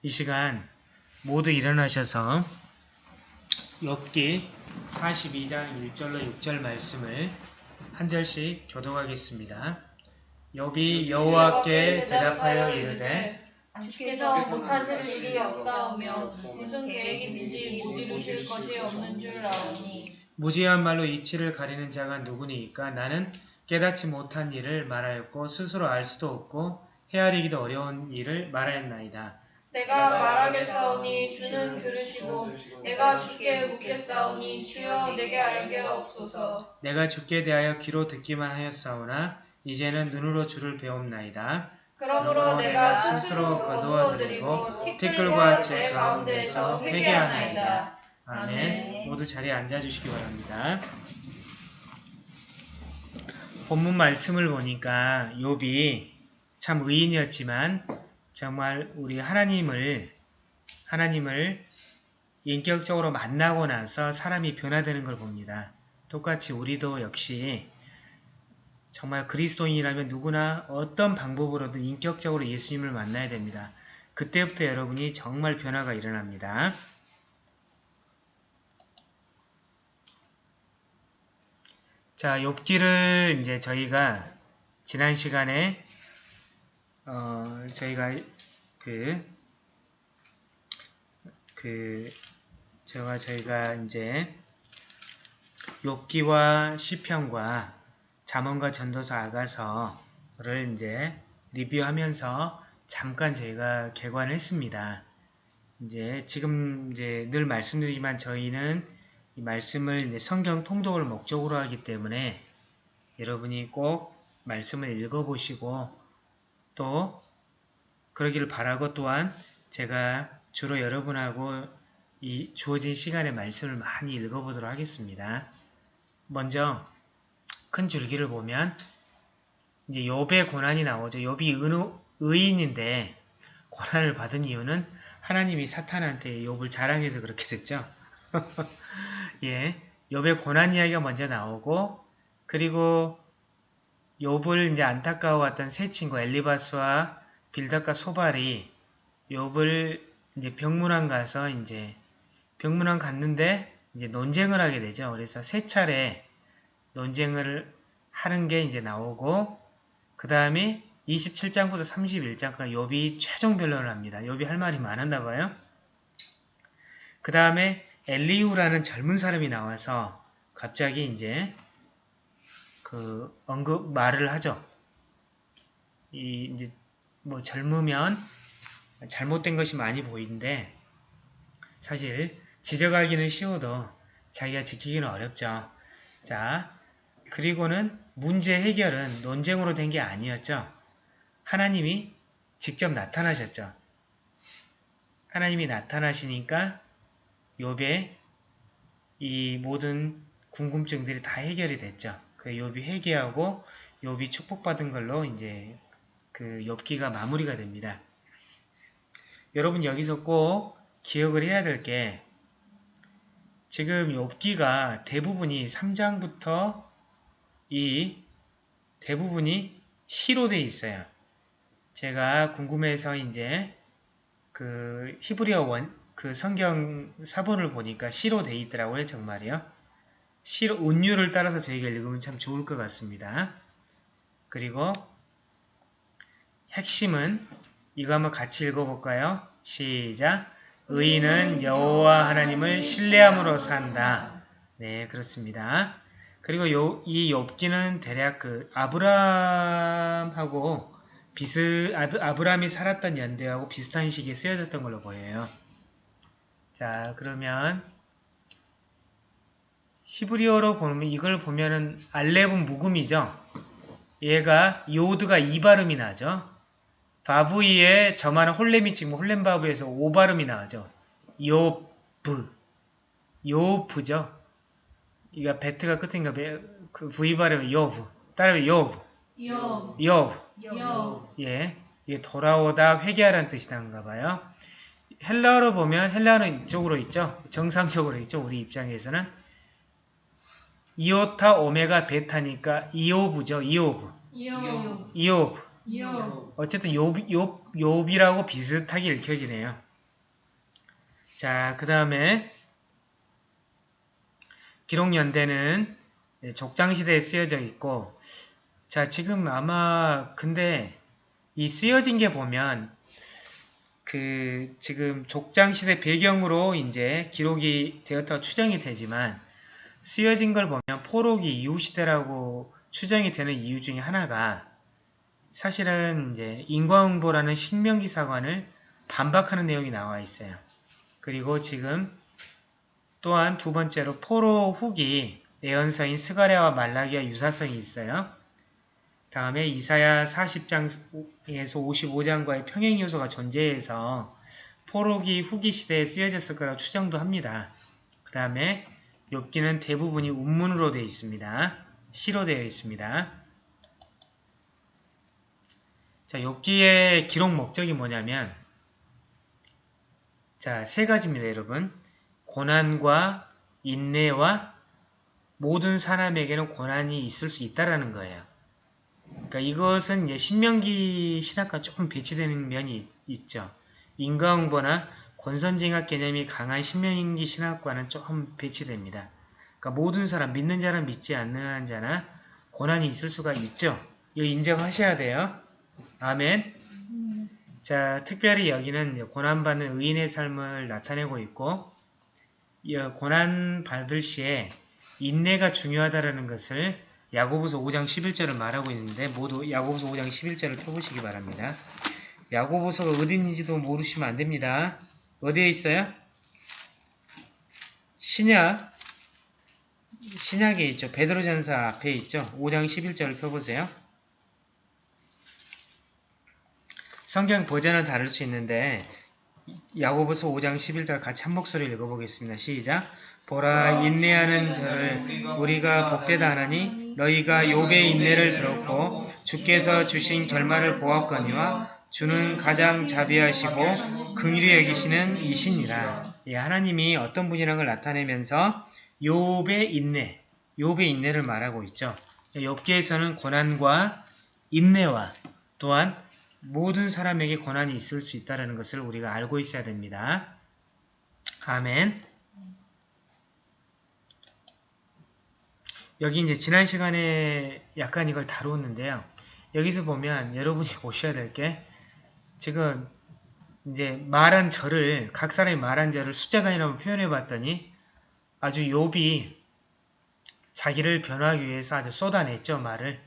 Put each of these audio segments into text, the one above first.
이 시간 모두 일어나셔서 욥기 42장 1절로 6절 말씀을 한 절씩 교독하겠습니다. 욥이 여호와께 대답하여 이르되 주께서 못하실 일이 없사오며 무슨 계획이든지 못 이루실 것이 없는 줄 아오니 무지한 말로 이치를 가리는 자가 누구니까 나는 깨닫지 못한 일을 말하였고 스스로 알 수도 없고 헤아리기도 어려운 일을 말하였나이다. 내가 말하겠사오니 주는 들으시고 내가 주께 묻겠사오니 주여 내게 알게 없소서 내가 주께 대하여 귀로 듣기만 하였사오나 이제는 눈으로 주를 배움나이다. 그러므로 내가 스스로 거두어드리고 티끌과 제 가운데서 회개하나이다 아멘. 모두 자리에 앉아주시기 바랍니다. 본문 말씀을 보니까 욥이 참 의인이었지만 정말 우리 하나님을 하나님을 인격적으로 만나고 나서 사람이 변화되는 걸 봅니다. 똑같이 우리도 역시 정말 그리스도인이라면 누구나 어떤 방법으로든 인격적으로 예수님을 만나야 됩니다. 그때부터 여러분이 정말 변화가 일어납니다. 자, 욥기를 이제 저희가 지난 시간에 어, 저희가 그, 그, 제가 저희가 이제 욥기와 시편과 잠언과 전도서 아가서를 이제 리뷰하면서 잠깐 저희가 개관했습니다. 이제 지금 이제 늘 말씀드리지만 저희는 이 말씀을 성경 통독을 목적으로 하기 때문에 여러분이 꼭 말씀을 읽어보시고 또 그러기를 바라고 또한 제가 주로 여러분하고 이 주어진 시간에 말씀을 많이 읽어보도록 하겠습니다. 먼저 큰 줄기를 보면 이제 욥의 고난이 나오죠. 욥이 은, 의인인데 고난을 받은 이유는 하나님이 사탄한테 욥을 자랑해서 그렇게 됐죠. 예, 욥의 고난 이야기가 먼저 나오고 그리고 욥을 이제 안타까워했던 세 친구 엘리바스와 빌닷과 소발이 욥을 이제 병문안 가서 이제 병문안 갔는데 이제 논쟁을 하게 되죠. 그래서 세 차례 논쟁을 하는 게 이제 나오고 그 다음에 27장부터 31장까지 욥이 최종 변론을 합니다. 욥이 할 말이 많았나 봐요. 그 다음에 엘리우라는 젊은 사람이 나와서 갑자기 이제 그 언급 말을 하죠. 이 이제 뭐 젊으면 잘못된 것이 많이 보이는데 사실 지적하기는 쉬워도 자기가 지키기는 어렵죠. 자, 그리고는 문제 해결은 논쟁으로 된 게 아니었죠. 하나님이 직접 나타나셨죠. 하나님이 나타나시니까 욥의 이 모든 궁금증들이 다 해결이 됐죠. 그 욥이 회개하고 욥이 축복받은 걸로 이제 그 욥기가 마무리가 됩니다. 여러분 여기서 꼭 기억을 해야 될 게 지금 욥기가 대부분이 3장부터 이 대부분이 시로 돼 있어요. 제가 궁금해서 이제 그 히브리어 원, 그 성경 사본을 보니까 시로 돼 있더라고요, 정말이요. 시로, 운율을 따라서 저희가 읽으면 참 좋을 것 같습니다. 그리고 핵심은 이거 한번 같이 읽어볼까요? 시작! 의인은 여호와 하나님을 신뢰함으로 산다. 네, 그렇습니다. 그리고 요, 이 욥기는 대략 그 아브람하고 비스 아브람이 살았던 연대하고 비슷한 시기에 쓰여졌던 걸로 보여요. 자, 그러면 히브리어로 보면 이걸 보면은 알렙은 묵음이죠. 얘가 요드가 이 발음이 나죠. 바브이에 저만은 홀렘이 지금 홀렘바브에서 오 발음이 나죠. 요브 요브죠. 이가 베트가 끝인가 그 V 발음이 요브 따라해 요브 요, 요브 요, 예 이게 돌아오다 회개하라는 뜻이 나는가 봐요. 헬라어로 보면 헬라어는 이쪽으로 있죠. 정상적으로 있죠. 우리 입장에서는 이오타 오메가 베타니까 이오브죠. 이오브 요, 이오브 요, 어쨌든 욥, 욥, 욥이라고 비슷하게 읽혀지네요. 자, 그 다음에 기록연대는 네, 족장시대에 쓰여져 있고 자, 지금 아마 근데 이 쓰여진 게 보면 그 지금 족장시대 배경으로 이제 기록이 되었다고 추정이 되지만 쓰여진 걸 보면 포로기 이후 시대라고 추정이 되는 이유 중에 하나가 사실은 이제 인과응보라는 신명기 사관을 반박하는 내용이 나와 있어요. 그리고 지금 또한 두 번째로 포로 후기 예언서인 스가랴와 말라기와 유사성이 있어요. 다음에 이사야 40장에서 55장과의 평행 요소가 존재해서 포로기 후기 시대에 쓰여졌을 거라고 추정도 합니다. 그 다음에 욥기는 대부분이 운문으로 되어 있습니다. 시로 되어 있습니다. 자, 욥기의 기록 목적이 뭐냐면 자, 세 가지입니다, 여러분. 고난과 인내와 모든 사람에게는 고난이 있을 수 있다라는 거예요. 그러니까 이것은 신명기 신학과 조금 배치되는 면이 있, 있죠. 인과응보나 권선징악 개념이 강한 신명기 신학과는 조금 배치됩니다. 그러니까 모든 사람, 믿는 자는 믿지 않는 자나 고난이 있을 수가 있죠. 이거 인정하셔야 돼요. 아멘. 자, 특별히 여기는 고난받는 의인의 삶을 나타내고 있고 이 고난 받을 시에 인내가 중요하다라는 것을 야고보서 5장 11절을 말하고 있는데 모두 야고보서 5장 11절을 펴보시기 바랍니다. 야고보서가 어디있는지도 모르시면 안됩니다. 어디에 있어요? 신약 신약에 있죠. 베드로전서 앞에 있죠. 5장 11절을 펴보세요. 성경 버전은 다를 수 있는데 야고보서 5장 11절 같이 한 목소리 읽어보겠습니다. 시작. 보라 인내하는 저를 우리가 복되다 하나니 너희가 욥의 인내를 들었고 주께서 주신 결말을 보았거니와 주는 가장 자비하시고 긍휼히 여기시는 이신이라. 예, 하나님이 어떤 분이라는 걸 나타내면서 욥의 인내, 욥의 인내를 말하고 있죠. 욥기에서는 고난과 인내와 또한 모든 사람에게 고난이 있을 수 있다는 것을 우리가 알고 있어야 됩니다. 아멘. 여기 이제 지난 시간에 약간 이걸 다루었는데요. 여기서 보면 여러분이 보셔야 될 게 지금 이제 말한 절을 각 사람이 말한 절을 숫자 단위로 표현해 봤더니 아주 욥이 자기를 변화하기 위해서 아주 쏟아냈죠 말을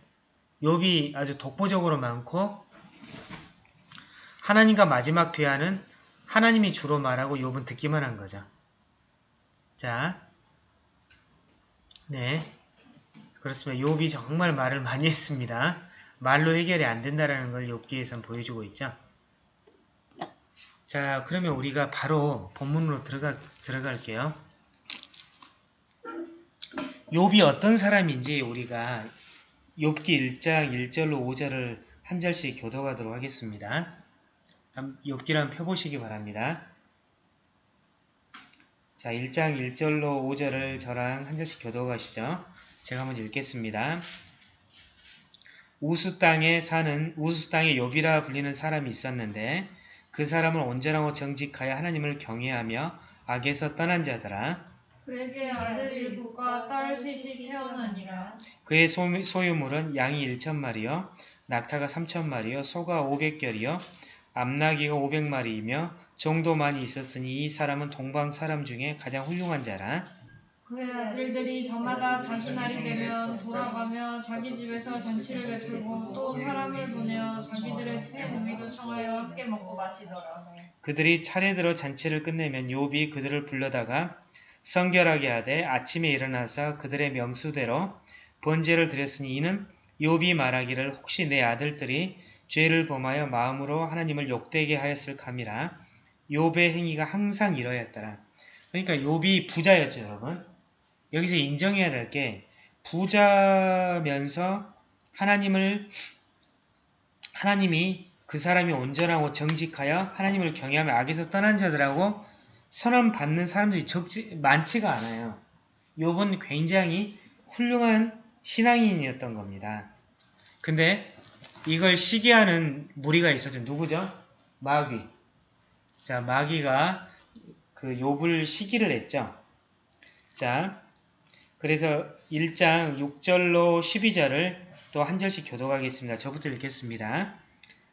욥이 아주 독보적으로 많고 하나님과 마지막 대화는 하나님이 주로 말하고 욥은 듣기만 한 거죠. 자, 네, 그렇습니다. 욥이 정말 말을 많이 했습니다. 말로 해결이 안 된다는 걸 욥기에선 보여주고 있죠. 자, 그러면 우리가 바로 본문으로 들어가, 들어갈게요. 욥이 어떤 사람인지 우리가 욥기 1장 1절로 5절을 한 절씩 교도하도록 하겠습니다. 욥기를 한번 펴보시기 바랍니다. 자, 1장 1절로 5절을 저랑 한 절씩 교도하시죠. 제가 먼저 읽겠습니다. 우스 땅에 사는 우스 땅의 욥이라 불리는 사람이 있었는데 그 사람은 온전하고 정직하여 하나님을 경외하며 악에서 떠난 자더라. 그에게 아들 일곱과 딸 셋이 태어나니라. 그의 소, 소유물은 양이 1천 마리요 낙타가 3천 마리요 소가 500결이요 암나귀가 500마리이며 정도 많이 있었으니 이 사람은 동방 사람 중에 가장 훌륭한 자라. 그의 아들들이 저마다 자기 날이 되면 돌아가며 자기 집에서 잔치를 베풀고 또 사람을 보내어 자기들의 퇴노이도 청하여 함께 먹고 마시더라. 그들이 차례대로 잔치를 끝내면 욥이 그들을 불러다가 성결하게 하되 아침에 일어나서 그들의 명수대로 번제를 드렸으니 이는 욥이 말하기를 혹시 내 아들들이 죄를 범하여 마음으로 하나님을 욕되게 하였을 감이라 욥의 행위가 항상 이러했더라. 그러니까 욥이 부자였죠, 여러분. 여기서 인정해야 될 게 부자면서 하나님을 하나님이 그 사람이 온전하고 정직하여 하나님을 경외하며 악에서 떠난 자들하고 선언 받는 사람들이 적지 많지가 않아요. 욥은 굉장히 훌륭한 신앙인이었던 겁니다. 근데 이걸 시기하는 무리가 있었죠. 누구죠? 마귀. 자, 마귀가 그 욥을 시기를 했죠. 자, 그래서 1장 6절로 12절을 또 한 절씩 교독하겠습니다. 저부터 읽겠습니다.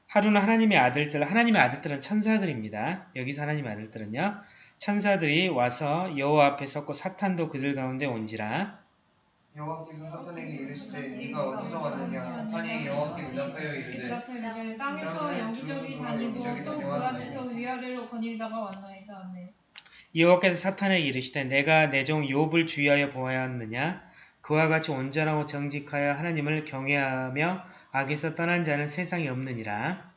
하루는 하나님의 아들들, 하나님의 아들들은 천사들입니다. 여기서 하나님의 아들들은요. 천사들이 와서 여호와 앞에 섰고 사탄도 그들 가운데 온지라. 여호와께서 사탄에게 이르시되 네가 어디서 왔느냐 사탄이 여호와께 대답하여 이르되 땅에서 여기저기 다니고 또 그 안에서 위아래로 거닐다가 왔나이다. 아멘. 여호와께서 사탄에게 이르시되 내가 내 종 욥을 주의하여 보았느냐? 그와 같이 온전하고 정직하여 하나님을 경외하며 악에서 떠난 자는 세상에 없느니라.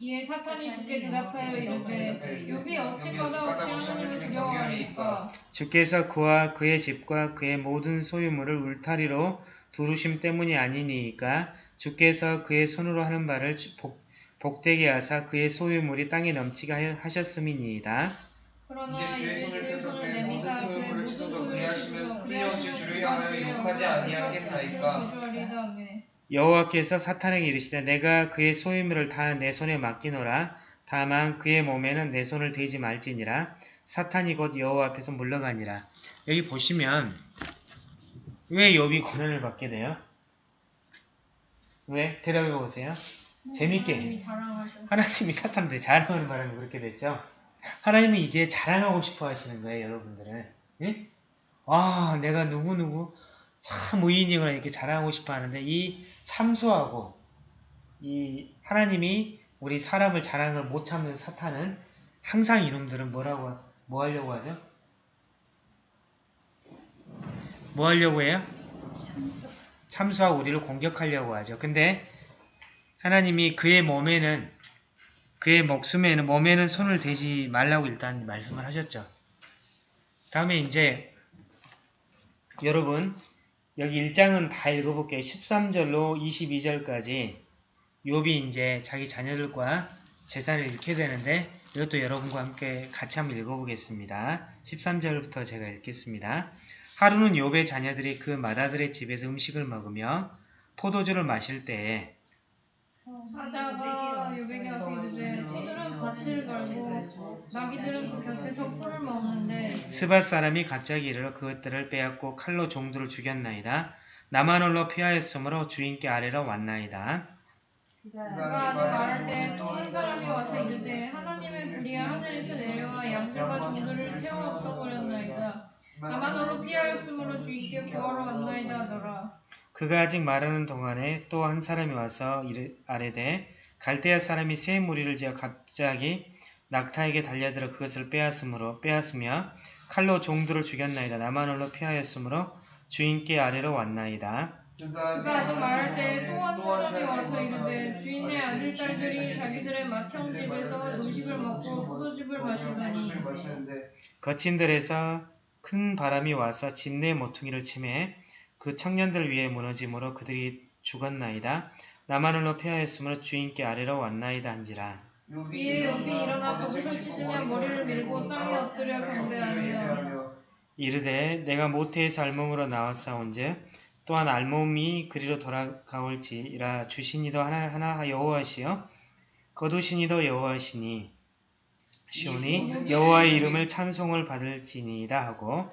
이에 사탄이 주께 대답하여 이르되 욥이 어찌 까다롭게 하나님을 두려워하리까? 주께서 그와 그의 집과 그의 모든 소유물을 울타리로 두르심 때문이 아니니이까? 주께서 그의 손으로 하는 바를 주- 복, 복되게 하사 그의 소유물이 땅에 넘치게 하- 하셨음이니이다 그러나 이제 주의 손을 내미사 모든 소유물을 모든 치소서 소유물을 그리하시면 치소서 끊임없이 주를 향하여 욕하지 아니하겠나이까. 여호와께서 사탄에게 이르시되 내가 그의 소유물을 다 내 손에 맡기노라 다만 그의 몸에는 내 손을 대지 말지니라 사탄이 곧 여호와 앞에서 물러가니라 여기 보시면 왜 욥이 고난을 받게 돼요? 왜? 대답해 보세요. 재밌게. 하나님이 자랑하셔. 하나님이 사탄한테 자랑하는 바람에 그렇게 됐죠. 하나님이 이게 자랑하고 싶어 하시는 거예요, 여러분들은. 예? 아, 내가 누구누구 참 의인이거나 이렇게 자랑하고 싶어 하는데 이 참소하고 이 하나님이 우리 사람을 자랑을 못 참는 사탄은 항상 이놈들은 뭐라고 뭐 하려고 하죠? 뭐 하려고 해요? 참소하고 우리를 공격하려고 하죠. 근데 하나님이 그의 몸에는 그의 목숨에는 몸에는 손을 대지 말라고 일단 말씀을 하셨죠. 다음에 이제 여러분 여기 1장은 다 읽어볼게요. 13절로 22절까지 욥이 이제 자기 자녀들과 재산을 잃게 되는데 이것도 여러분과 함께 같이 한번 읽어보겠습니다. 13절부터 제가 읽겠습니다. 하루는 욥의 자녀들이 그 마다들의 집에서 음식을 먹으며 포도주를 마실 때에 사자가 요백에 와서 이르되 소들은 밭을 갈고 나귀들은 그 곁에서 풀을 먹는데 스밧 사람이 갑자기 이르러 그것들을 빼앗고 칼로 종들을 죽였나이다. 나만 홀로 피하였으므로 주인께 아래로 왔나이다. 그가 아직 말할 때 또한 사람이 와서 이르되 하나님의 불이야 하늘에서 내려와 양들과 종들을 태워 없어버렸나이다. 나만 홀로 피하였으므로 주인께 구하러 왔나이다 하더라. 그가 아직 말하는 동안에 또 한 사람이 와서 이르, 아래되 갈대아 사람이 새 무리를 지어 갑자기 낙타에게 달려들어 그것을 빼앗으므로 빼앗으며 칼로 종들을 죽였나이다. 나만 홀로 피하였으므로 주인께 아래로 왔나이다. 그가 아직 말할 때 또 한 사람이 와서 이르되 주인의 아들 딸들이 자기들의 맏형 집에서 음식을 먹고 포도즙을 마시더니 마시는데 거친 들에서 큰 바람이 와서 집 내 모퉁이를 치매 그 청년들 위에 무너짐으로 그들이 죽었나이다. 나만 홀로 피하였으므로 주인께 아래로 왔나이다 한지라. 이에 욥이 일어나 겉옷을 찢으며 머리를 밀고 땅에 엎드려 경배하며 이르되 내가 모태에서 알몸으로 나왔사온즉 또한 알몸이 그리로 돌아가올지라 주시니도 하나 하나 여호와시여 거두시니도 여호와시니 시오니 여호와의 이름을 찬송을 받을지니이다 하고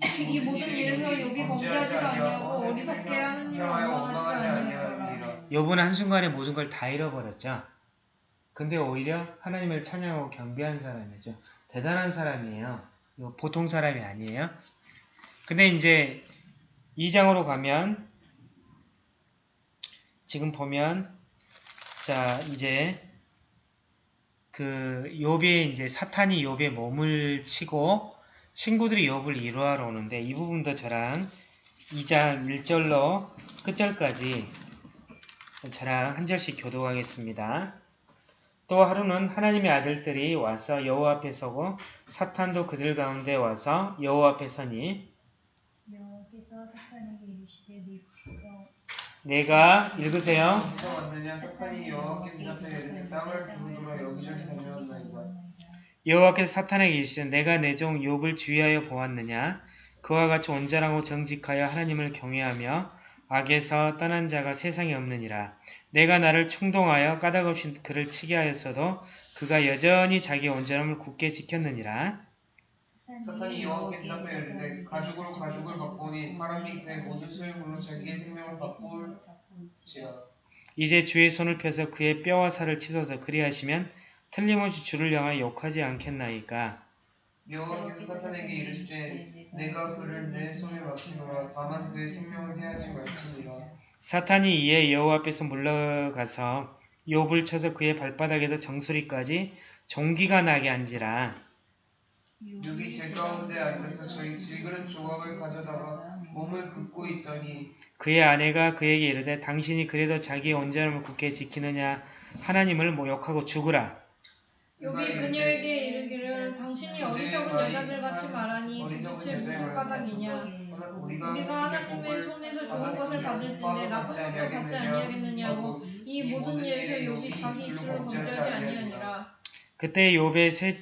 이 모든 일에서 욥이 범죄하지도 아니하고 어리석게 하느님을 원망하지도 아니하더라. 욥은 한순간에 모든 걸 다 잃어버렸죠. 근데 오히려 하나님을 찬양하고 경배한 사람이죠. 대단한 사람이에요. 보통 사람이 아니에요. 근데 이제 2장으로 가면 지금 보면 자 이제 그 욥의 이제 사탄이 욥의 몸을 치고 친구들이 욥을 이루하러 오는데 이 부분도 저랑 2장 1절로 끝절까지 저랑 한 절씩 교독하겠습니다. 또 하루는 하나님의 아들들이 와서 여호와 앞에 서고 사탄도 그들 가운데 와서 여호와 앞에 서니 여호와께서 사탄에게 이르시되 네가 내가 읽으세요. 사탄이 여호와께 이르되 땅을 두루두루 여기저기 다녔나이다 여호와께서 사탄에게 이르시되 내가 내 종 욥을 주의하여 보았느냐? 그와 같이 온전하고 정직하여 하나님을 경외하며 악에서 떠난 자가 세상에 없느니라. 내가 나를 충동하여 까닭없이 그를 치게 하였어도 그가 여전히 자기 온전함을 굳게 지켰느니라. 사탄이 여호와께 대답하여 이르되 가죽으로 가죽을 바꾸니 사람이 그의 모든 소유물로 자기의 생명을 바꿀지라 이제 주의 손을 펴서 그의 뼈와 살을 치소서 그리하시면 틀림없이 주를 향하여 욕하지 않겠나이까. 여호와께서 사탄에게 이르시되 내가 그를 내 손에 맡기노라 다만 그의 생명을 해하지 말지니라 사탄이 이에 여호와 앞에서 물러가서 욥을 쳐서 그의 발바닥에서 정수리까지 종기가 나게 한지라. 육이 제 가운데 앉아서 저희 질그릇 조각을 가져다가 몸을 긋고 있더니 그의 아내가 그에게 이르되 당신이 그래도 자기의 온전함을 굳게 지키느냐 하나님을 모욕하고 죽으라. 여기 그녀에게 이르기를 당신이 어리석은 여자들 같이 말하니 도대체 무슨 까닭이냐? 우리가 하나님의 손에서 좋은 것을 받을진데 나쁜 것도 받지 아니하겠느냐고 이 모든 일에서 욥이 자기 입술로 범죄하지 아니하니라. 그때 욥의 세,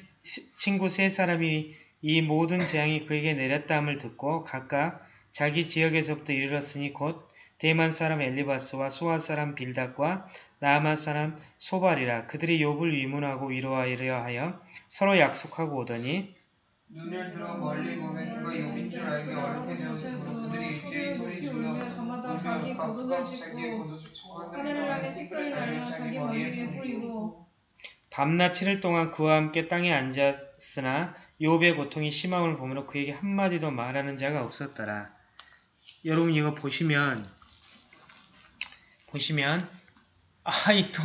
친구 세 사람이 이 모든 재앙이 그에게 내렸다함을 듣고 각각 자기 지역에서부터 이르렀으니 곧 대만 사람 엘리바스와 소아 사람 빌닷과 나아만 사람 소발이라 그들이 욥을 위문하고 위로하려 하여 서로 약속하고 오더니 눈을 들어 멀리 보면 그가 욥인 줄 알기 어렵게 되었으므로 그들이 일제히 소리 질러 저마다 자기 겉옷을 찢고 하늘을 향해 티끌을 날려 자기 머리 위에 뿌리고 밤낮 7일 동안 그와 함께 땅에 앉았으나 욥의 고통이 심함을 보므로 그에게 한마디도 말하는 자가 없었더라. 여러분 이거 보시면 보시면 아 이 또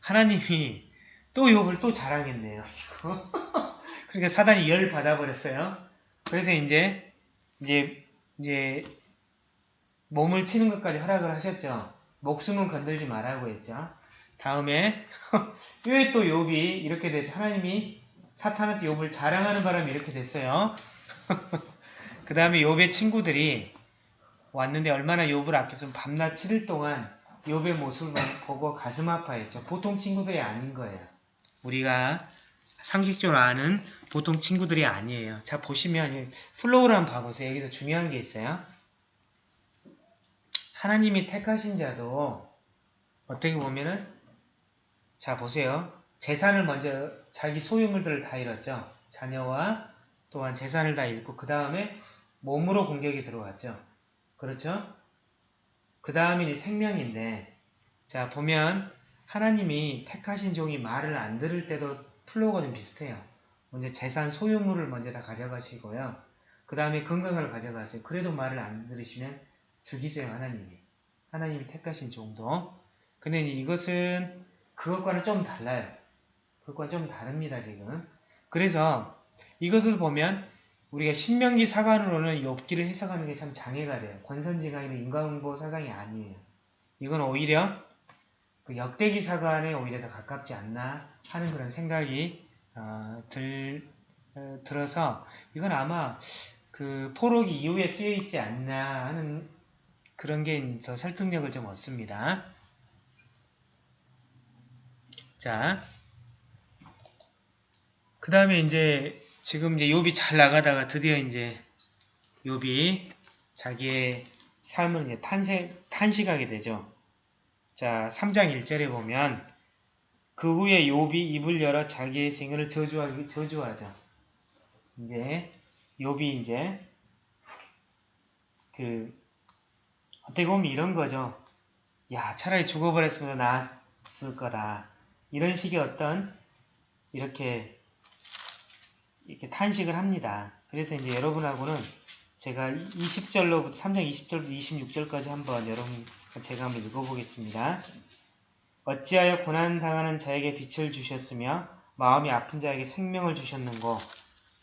하나님이 또 욥을 또 자랑했네요. 그러니까 사단이 열 받아버렸어요. 그래서 이제 이제 이제 몸을 치는 것까지 허락을 하셨죠. 목숨은 건들지 말라고 했죠. 다음에 왜 또 욥이 이렇게 됐죠? 하나님이 사탄한테 욥을 자랑하는 바람에 이렇게 됐어요. 그 다음에 욥의 친구들이 왔는데 얼마나 욥을 아꼈으면 밤낮 7일 동안 욥의 모습을 보고 가슴 아파했죠. 보통 친구들이 아닌 거예요. 우리가 상식적으로 아는 보통 친구들이 아니에요. 자 보시면 이 flow를 한번 봐보세요. 여기서 중요한 게 있어요. 하나님이 택하신 자도 어떻게 보면은 자 보세요. 재산을 먼저 자기 소유물들을 다 잃었죠. 자녀와 또한 재산을 다 잃고 그 다음에 몸으로 공격이 들어왔죠. 그렇죠? 그 다음에 이제 생명인데 자 보면 하나님이 택하신 종이 말을 안 들을 때도 flow가 좀 비슷해요. 먼저 재산 소유물을 먼저 다 가져가시고요. 그 다음에 건강을 가져가세요. 그래도 말을 안 들으시면 죽이세요 하나님이. 하나님이 택하신 종도. 근데 이것은 그것과는 좀 달라요. 그것과 좀 다릅니다 지금. 그래서 이것을 보면 우리가 신명기 사관으로는 욥기를 해석하는 게 참 장애가 돼요. 권선징악이나 인과응보 사상이 아니에요. 이건 오히려 그 역대기 사관에 오히려 더 가깝지 않나 하는 그런 생각이 어, 들, 어, 들어서 이건 아마 그 포로기 이후에 쓰여 있지 않나 하는 그런 게 더 설득력을 좀 얻습니다. 자, 그 다음에 이제 지금 이제 욥이 잘 나가다가 드디어 이제 욥이 자기의 삶을 이제 탄생, 탄식하게 되죠. 자, 3장 1절에 보면 그 후에 욥이 입을 열어 자기의 생애를 저주하기 저주하죠. 이제 욥이 이제 그 어떻게 보면 이런 거죠. 야, 차라리 죽어버렸으면 나았을 거다. 이런 식의 어떤 이렇게 이렇게 탄식을 합니다. 그래서 이제 여러분하고는 제가 20절로부터 3장 20절부터 26절까지 한번 여러분 제가 한번 읽어보겠습니다. 어찌하여 고난 당하는 자에게 빛을 주셨으며 마음이 아픈 자에게 생명을 주셨는고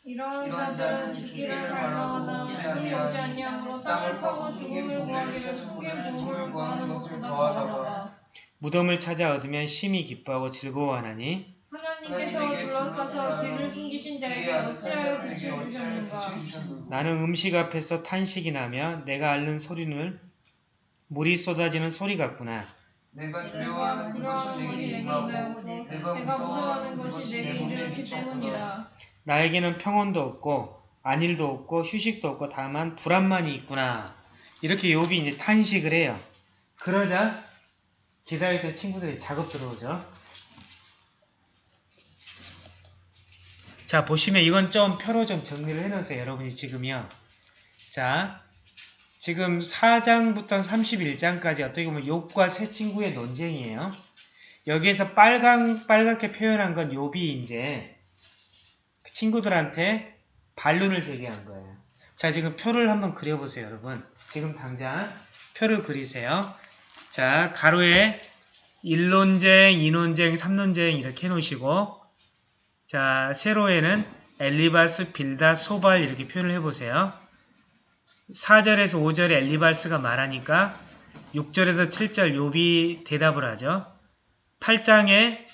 이러한 자들은 죽기를 갈망하나 죽음이 오지 아니하므로 땅을 파고 죽음을 구하기를 속의 부음을 구하는 것보다 더하다. 무덤을 찾아 얻으면 심히 기뻐하고 즐거워하나니 하나님께서 둘러싸서 길을 숨기신 자에게 어찌하여 빛을 주셨는가? 나는 음식 앞에서 탄식이 나며 내가 앓는 소리는 물이 쏟아지는 소리 같구나. 내가 두려워하는 것이 내게 임하고 내가 무서워하는 것이 내게 이르렀기 때문이라. 나에게는 평온도 없고 안일도 없고 휴식도 없고 다만 불안만이 있구나. 이렇게 욥이 이제 탄식을 해요. 그러자 기다리던 친구들이 작업 들어오죠. 자, 보시면 이건 좀 표로 좀 정리를 해놓으세요. 여러분이 지금요. 자, 지금 4장부터 31장까지 어떻게 보면 욕과 새 친구의 논쟁이에요. 여기에서 빨강, 빨갛게 표현한 건 욥이 이제 그 친구들한테 반론을 제기한 거예요. 자, 지금 표를 한번 그려보세요, 여러분. 지금 당장 표를 그리세요. 자, 가로에 1논쟁, 2논쟁, 3논쟁 이렇게 해놓으시고 자, 세로에는 엘리바스, 빌다, 소발 이렇게 표현을 해보세요. 4절에서 5절에 엘리바스가 말하니까 6절에서 7절 욥이 대답을 하죠. 8장에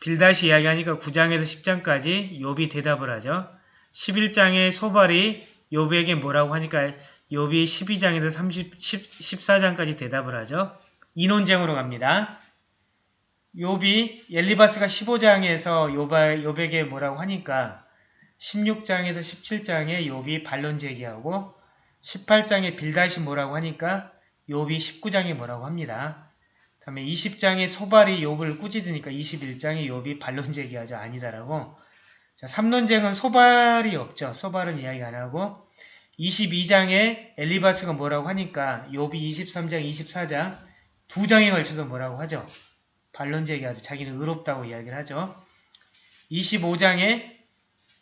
빌다시 이야기하니까 9장에서 10장까지 욥이 대답을 하죠. 11장에 소발이 욥에게 뭐라고 하니까 욥이 12장에서 30, 10, 14장까지 대답을 하죠. 이논쟁으로 갑니다. 욥이 엘리바스가 15장에서 욥, 욥에게 뭐라고 하니까 16장에서 17장에 욥이 반론 제기하고 18장에 빌다시 뭐라고 하니까 욥이 19장에 뭐라고 합니다. 다음에 20장에 소발이 욥을 꾸짖으니까 21장에 욥이 반론 제기하죠. 아니다라고. 자, 3논쟁은 소발이 없죠. 소발은 이야기 안 하고 22장에 엘리바스가 뭐라고 하니까 욥이 23장, 24장 두 장에 걸쳐서 뭐라고 하죠. 반론 제기하죠. 자기는 의롭다고 이야기를 하죠. 25장에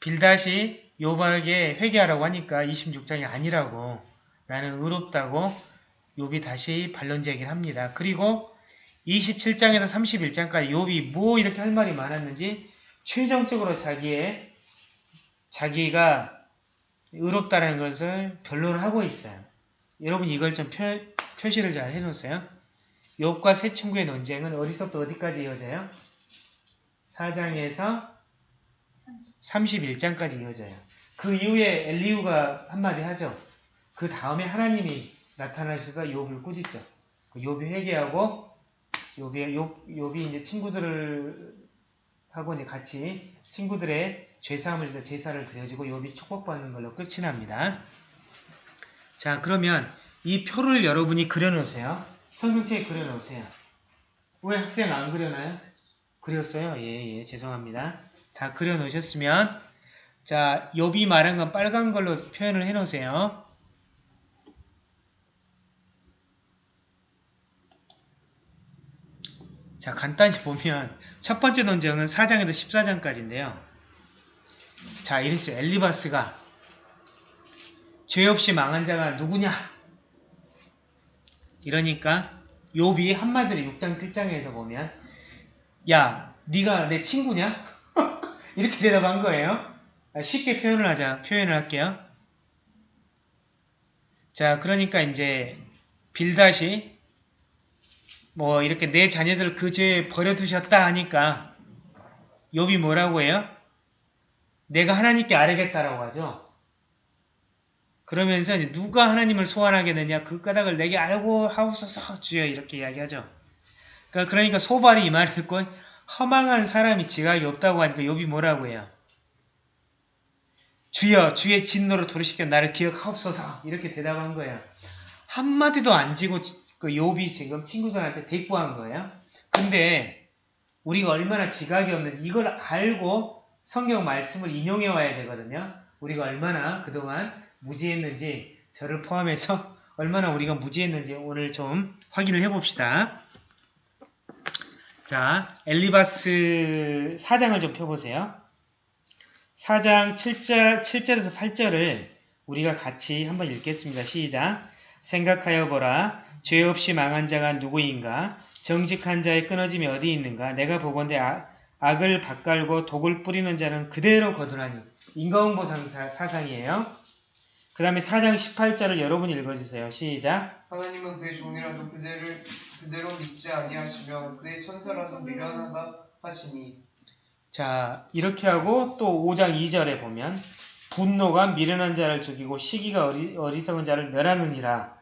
빌다시 욥에게 회개하라고 하니까 26장이 아니라고 나는 의롭다고 욥이 다시 반론 제기를 합니다. 그리고 27장에서 31장까지 욥이 뭐 이렇게 할 말이 많았는지 최종적으로 자기의 자기가 의롭다는 것을 변론을 하고 있어요. 여러분 이걸 좀 표, 표시를 잘 해놓으세요. 욥과 새 친구의 논쟁은 어디서부터 어디까지 이어져요? 4장에서 31장까지 이어져요. 그 이후에 엘리우가 한마디 하죠. 그 다음에 하나님이 나타나셔서 욥을 꾸짖죠. 그 욥이 회개하고 욥이 욥, 욥이 이제 친구들을 하고 이제 같이 친구들의 죄사함을 위해서 제사를 드려지고 욥이 축복받는 걸로 끝이 납니다. 자, 그러면 이 표를 여러분이 그려놓으세요. 성경책에 그려놓으세요. 왜 학생 안 그려놔요? 그렸어요? 예, 예, 죄송합니다. 다 그려놓으셨으면 자, 욥이 말한 건 빨간 걸로 표현을 해놓으세요. 자, 간단히 보면 첫 번째 논쟁은 4장에서 14장까지인데요. 자, 이랬어요. 엘리바스가 죄 없이 망한 자가 누구냐? 이러니까 욥이 한마디로 6장 7장에서 보면 야, 네가 내 친구냐? 이렇게 대답한 거예요. 아, 쉽게 표현을 하자. 표현을 할게요. 자, 그러니까 이제 빌다시 뭐 이렇게 내 자녀들 그 죄에 버려두셨다 하니까 욥이 뭐라고 해요? 내가 하나님께 아뢰겠다라고 하죠. 그러면서 누가 하나님을 소환하겠느냐 그 까닭을 내게 알고 하옵소서 주여 이렇게 이야기하죠. 그러니까, 그러니까 소발이 이 말을 듣고 허망한 사람이 지각이 없다고 하니까 욥이 뭐라고 해요? 주여 주의 진노로 돌이시켜 나를 기억하옵소서 이렇게 대답한 거예요. 한마디도 안 지고 그 욥이 지금 친구들한테 대꾸한 거예요. 근데 우리가 얼마나 지각이 없는지 이걸 알고 성경 말씀을 인용해 와야 되거든요. 우리가 얼마나 그동안 무지했는지 저를 포함해서 얼마나 우리가 무지했는지 오늘 좀 확인을 해봅시다. 자, 엘리바스 4장을 좀 펴보세요. 4장 7절, 7절에서 8절을 우리가 같이 한번 읽겠습니다. 시작. 생각하여 보라. 죄 없이 망한 자가 누구인가? 정직한 자의 끊어짐이 어디 있는가? 내가 보건대 아, 악을 밭갈고 독을 뿌리는 자는 그대로 거두나니. 인과응보 사상이에요. 그 다음에 4장 18절을 여러분이 읽어주세요. 시작. 하나님은 그의 종이라도 그대를 그대로 믿지 아니하시며 그의 천사라도 미련하다 하시니 자, 이렇게 하고 또 5장 2절에 보면 분노가 미련한 자를 죽이고 시기가 어리, 어리석은 자를 멸하느니라.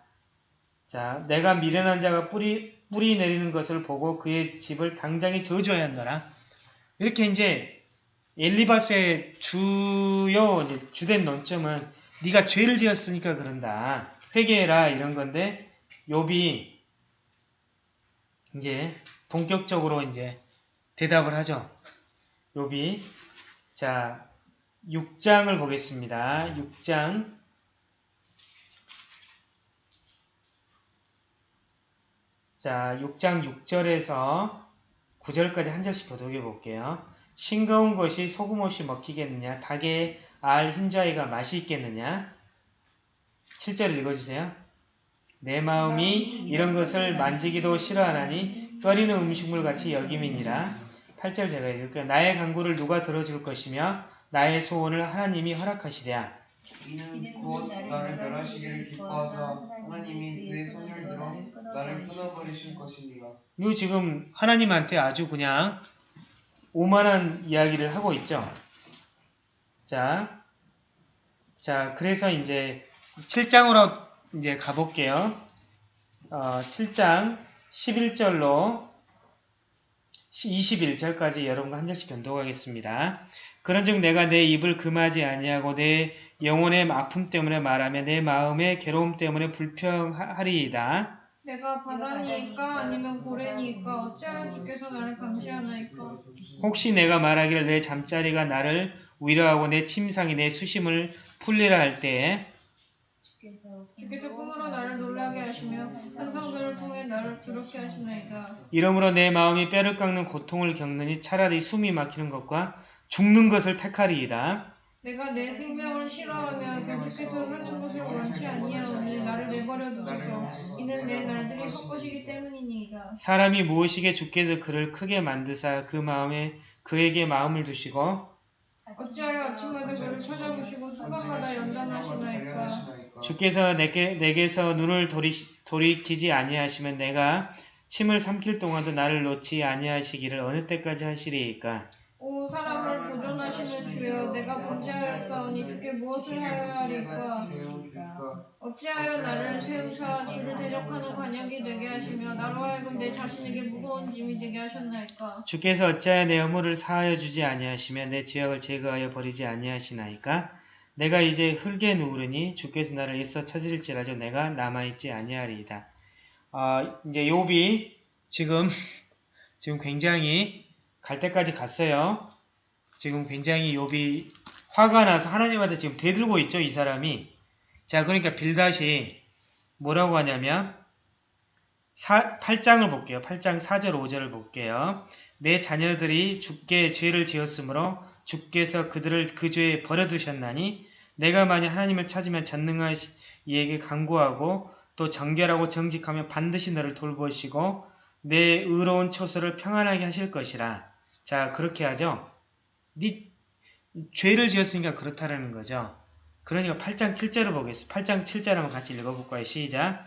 자, 내가 미련한 자가 뿌리, 뿌리 내리는 것을 보고 그의 집을 당장에 저주하였노라. 이렇게 이제 엘리바스의 주요 주된 논점은 네가 죄를 지었으니까 그런다. 회개해라 이런 건데 욥이 이제 본격적으로 이제 대답을 하죠. 욥이 자, 6장을 보겠습니다. 6장. 자, 6장 6절에서 9절까지 한 절씩 교독해 볼게요. 싱거운 것이 소금 없이 먹히겠느냐? 닭의 알 흰자위가 맛이 있겠느냐? 7절 읽어주세요. 내 마음이 이런 것을 만지기도 싫어하나니 끓이는 음식물 같이 여김이니라. 8절 제가 읽을게요. 나의 간구를 누가 들어줄 것이며 나의 소원을 하나님이 허락하시랴. 이는 곧 나를 멸하시기를 기뻐하사 하나님이 내 손을 들어 나를 끊어버리실 것이니라. 이거 지금 하나님한테 아주 그냥 오만한 이야기를 하고 있죠. 자, 자, 그래서 이제 7장으로 이제 가볼게요. 어, 7장 11절로 21절까지 여러분과 한 절씩 견독하겠습니다. 그런즉 내가 내 입을 금하지 아니하고 내 영혼의 아픔 때문에 말하며 내 마음의 괴로움 때문에 불평하리이다. 내가 바다니이까 아니면 고래니이까 어찌하여 주께서 나를 감시하나이까 혹시 내가 말하기를 내 잠자리가 나를 위로하고 내 침상이 내 수심을 풀리라 할 때에 주께서 꿈으로 나를 놀라게 하시며 환상들을 통해 나를 두렵게 하시나이다. 이러므로 내 마음이 뼈를 깎는 고통을 겪느니 차라리 숨이 막히는 것과 죽는 것을 택하리이다. 내가 내 생명을 싫어하며 결주께서 사는 것을 원치 아니하오니 나를 내버려 두소서. 이는 내 날들이 헛것이기 때문이니이다. 사람이 무엇이게 주께서 그를 크게 만드사 그 마음에 그에게 마음을 두시고 어찌하여 아침마다 그를 찾아보시고 순간마다 연단하시나이까? 주께서 내게, 내게서 눈을 돌이, 돌이키지 아니하시면 내가 침을 삼킬 동안도 나를 놓지 아니하시기를 어느 때까지 하시리이까? 오 사람을 보존하시는 주여 내가 범죄하였사오니 주께 무엇을 하여야 하리까 어찌하여 나를 세우사 주를 대적하는 관역이 되게 하시며 나로 하여금 내 자신에게 무거운 짐이 되게 하셨나이까 주께서 어찌하여 내 허물을 사하여 주지 아니하시며 내 죄악을 제거하여 버리지 아니하시나이까 내가 이제 흙에 누우르니 주께서 나를 애써 찾으릴지라도 내가 남아있지 아니하리이다. 어, 이제 욥이 지금 지금 굉장히 갈 때까지 갔어요. 지금 굉장히 욥이 화가 나서 하나님한테 지금 대들고 있죠, 이 사람이. 자, 그러니까 빌다시 뭐라고 하냐면 8장을 볼게요. 8장 4절 5절을 볼게요. 내 자녀들이 주께 죄를 지었으므로 주께서 그들을 그 죄에 버려두셨나니 내가 만약 하나님을 찾으면 전능하신 이에게 간구하고 또 정결하고 정직하면 반드시 너를 돌보시고 내 의로운 처소를 평안하게 하실 것이라. 자 그렇게 하죠. 네 죄를 지었으니까 그렇다라는 거죠. 그러니까 8장 7절을 보겠습니다. 8장 7절 한번 같이 읽어볼까요? 시작.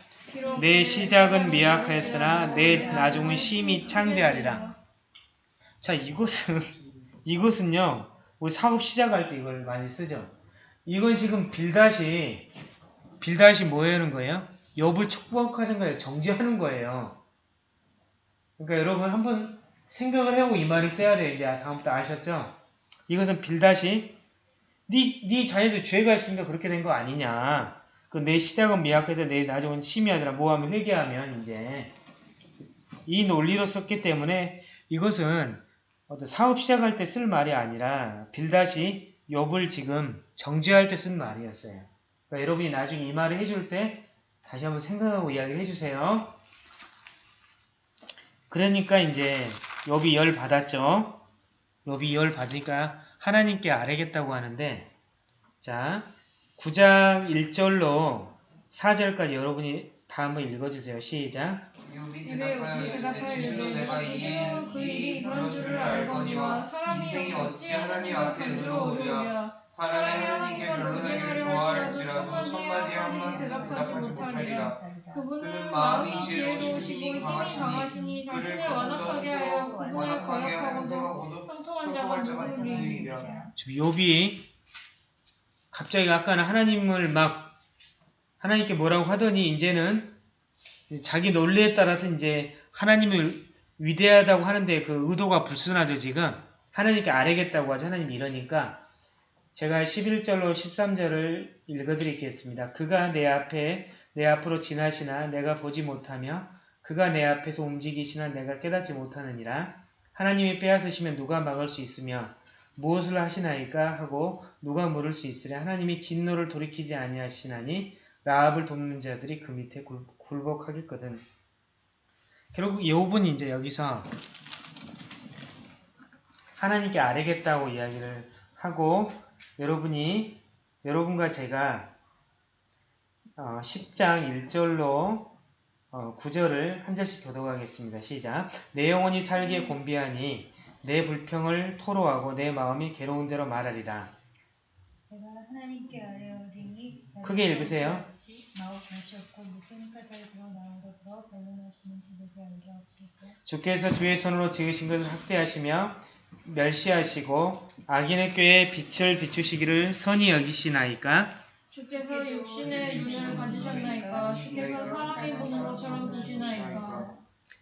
내 시작은 미약하였으나 내 나중은 심히 창대하리라. 자, 이것은, 이것은요, 우리 사업 시작할 때 이걸 많이 쓰죠. 이건 지금 빌다시, 빌다시 뭐 하는 거예요? 엽을 축복하는 거예요. 정지하는 거예요. 그러니까 여러분 한번 생각을 해보고 이 말을 써야 돼요. 이제 다음부터 아셨죠? 이것은 빌다시, 네, 네 자녀들 죄가 있으니까 그렇게 된 거 아니냐. 그 내 시작은 미약해서 내 나중은 심히 하더라. 뭐하면 회개하면 이제 이 논리로 썼기 때문에 이것은 어떤 사업 시작할 때 쓸 말이 아니라 빌다시 욥을 지금 정죄할 때 쓴 말이었어요. 그러니까 여러분이 나중에 이 말을 해줄 때 다시 한번 생각하고 이야기를 해주세요. 그러니까 이제 욥이 열 받았죠. 욥이 열 받으니까 하나님께 아뢰겠다고 하는데 자 9장 1절로 4절까지 여러분이 다 한번 읽어주세요. 시작. 입에 이르되 내가 스스로 그 일이 그런 줄을 알거니와 사람이 어찌 하나님 앞에 의로우랴 사람이 하나님께 논쟁하려 좋아할지라도 할지라도 천마디에 한마디 대답하지 못하리라. 그분은 마음이 지혜로우시고 힘이 강하시니 자신을 완악하게 하여 그분을 거역하고도 형통한 자가 누구리이랴 누구리랴 지금 욥이 갑자기 아까는 하나님을 막 하나님께 뭐라고 하더니 이제는 자기 논리에 따라서 이제 하나님을 위대하다고 하는데 그 의도가 불순하죠 지금. 하나님께 아뢰겠다고 하죠. 하나님이 이러니까. 제가 11절로 13절을 읽어드리겠습니다. 그가 내 앞에 내 앞으로 지나시나 내가 보지 못하며 그가 내 앞에서 움직이시나 내가 깨닫지 못하느니라 하나님이 빼앗으시면 누가 막을 수 있으며 무엇을 하시나이까 하고 누가 물을 수 있으랴 하나님이 진노를 돌이키지 아니하시나니 라합을 돕는 자들이 그 밑에 굴, 굴복하겠거든. 결국 욥은 이제 여기서 하나님께 아뢰겠다고 이야기를 하고 여러분이 여러분과 제가 어, 10장 1절로 어, 9절을 한 절씩 교독하겠습니다. 시작. 내 영혼이 살기에 곤비하니 내 불평을 토로하고 내 마음이 괴로운 대로 말하리라. 내가 하나님께 아뢰오리니 크게 읽으세요. 주께서 주의 손으로 지으신 것을 학대하시며 멸시하시고 악인의 꾀에 빛을 비추시기를 선히 여기시나이까 주께서 육신의 눈을 가지셨나이까? 주께서 사람이 보는 것처럼 보시나이까?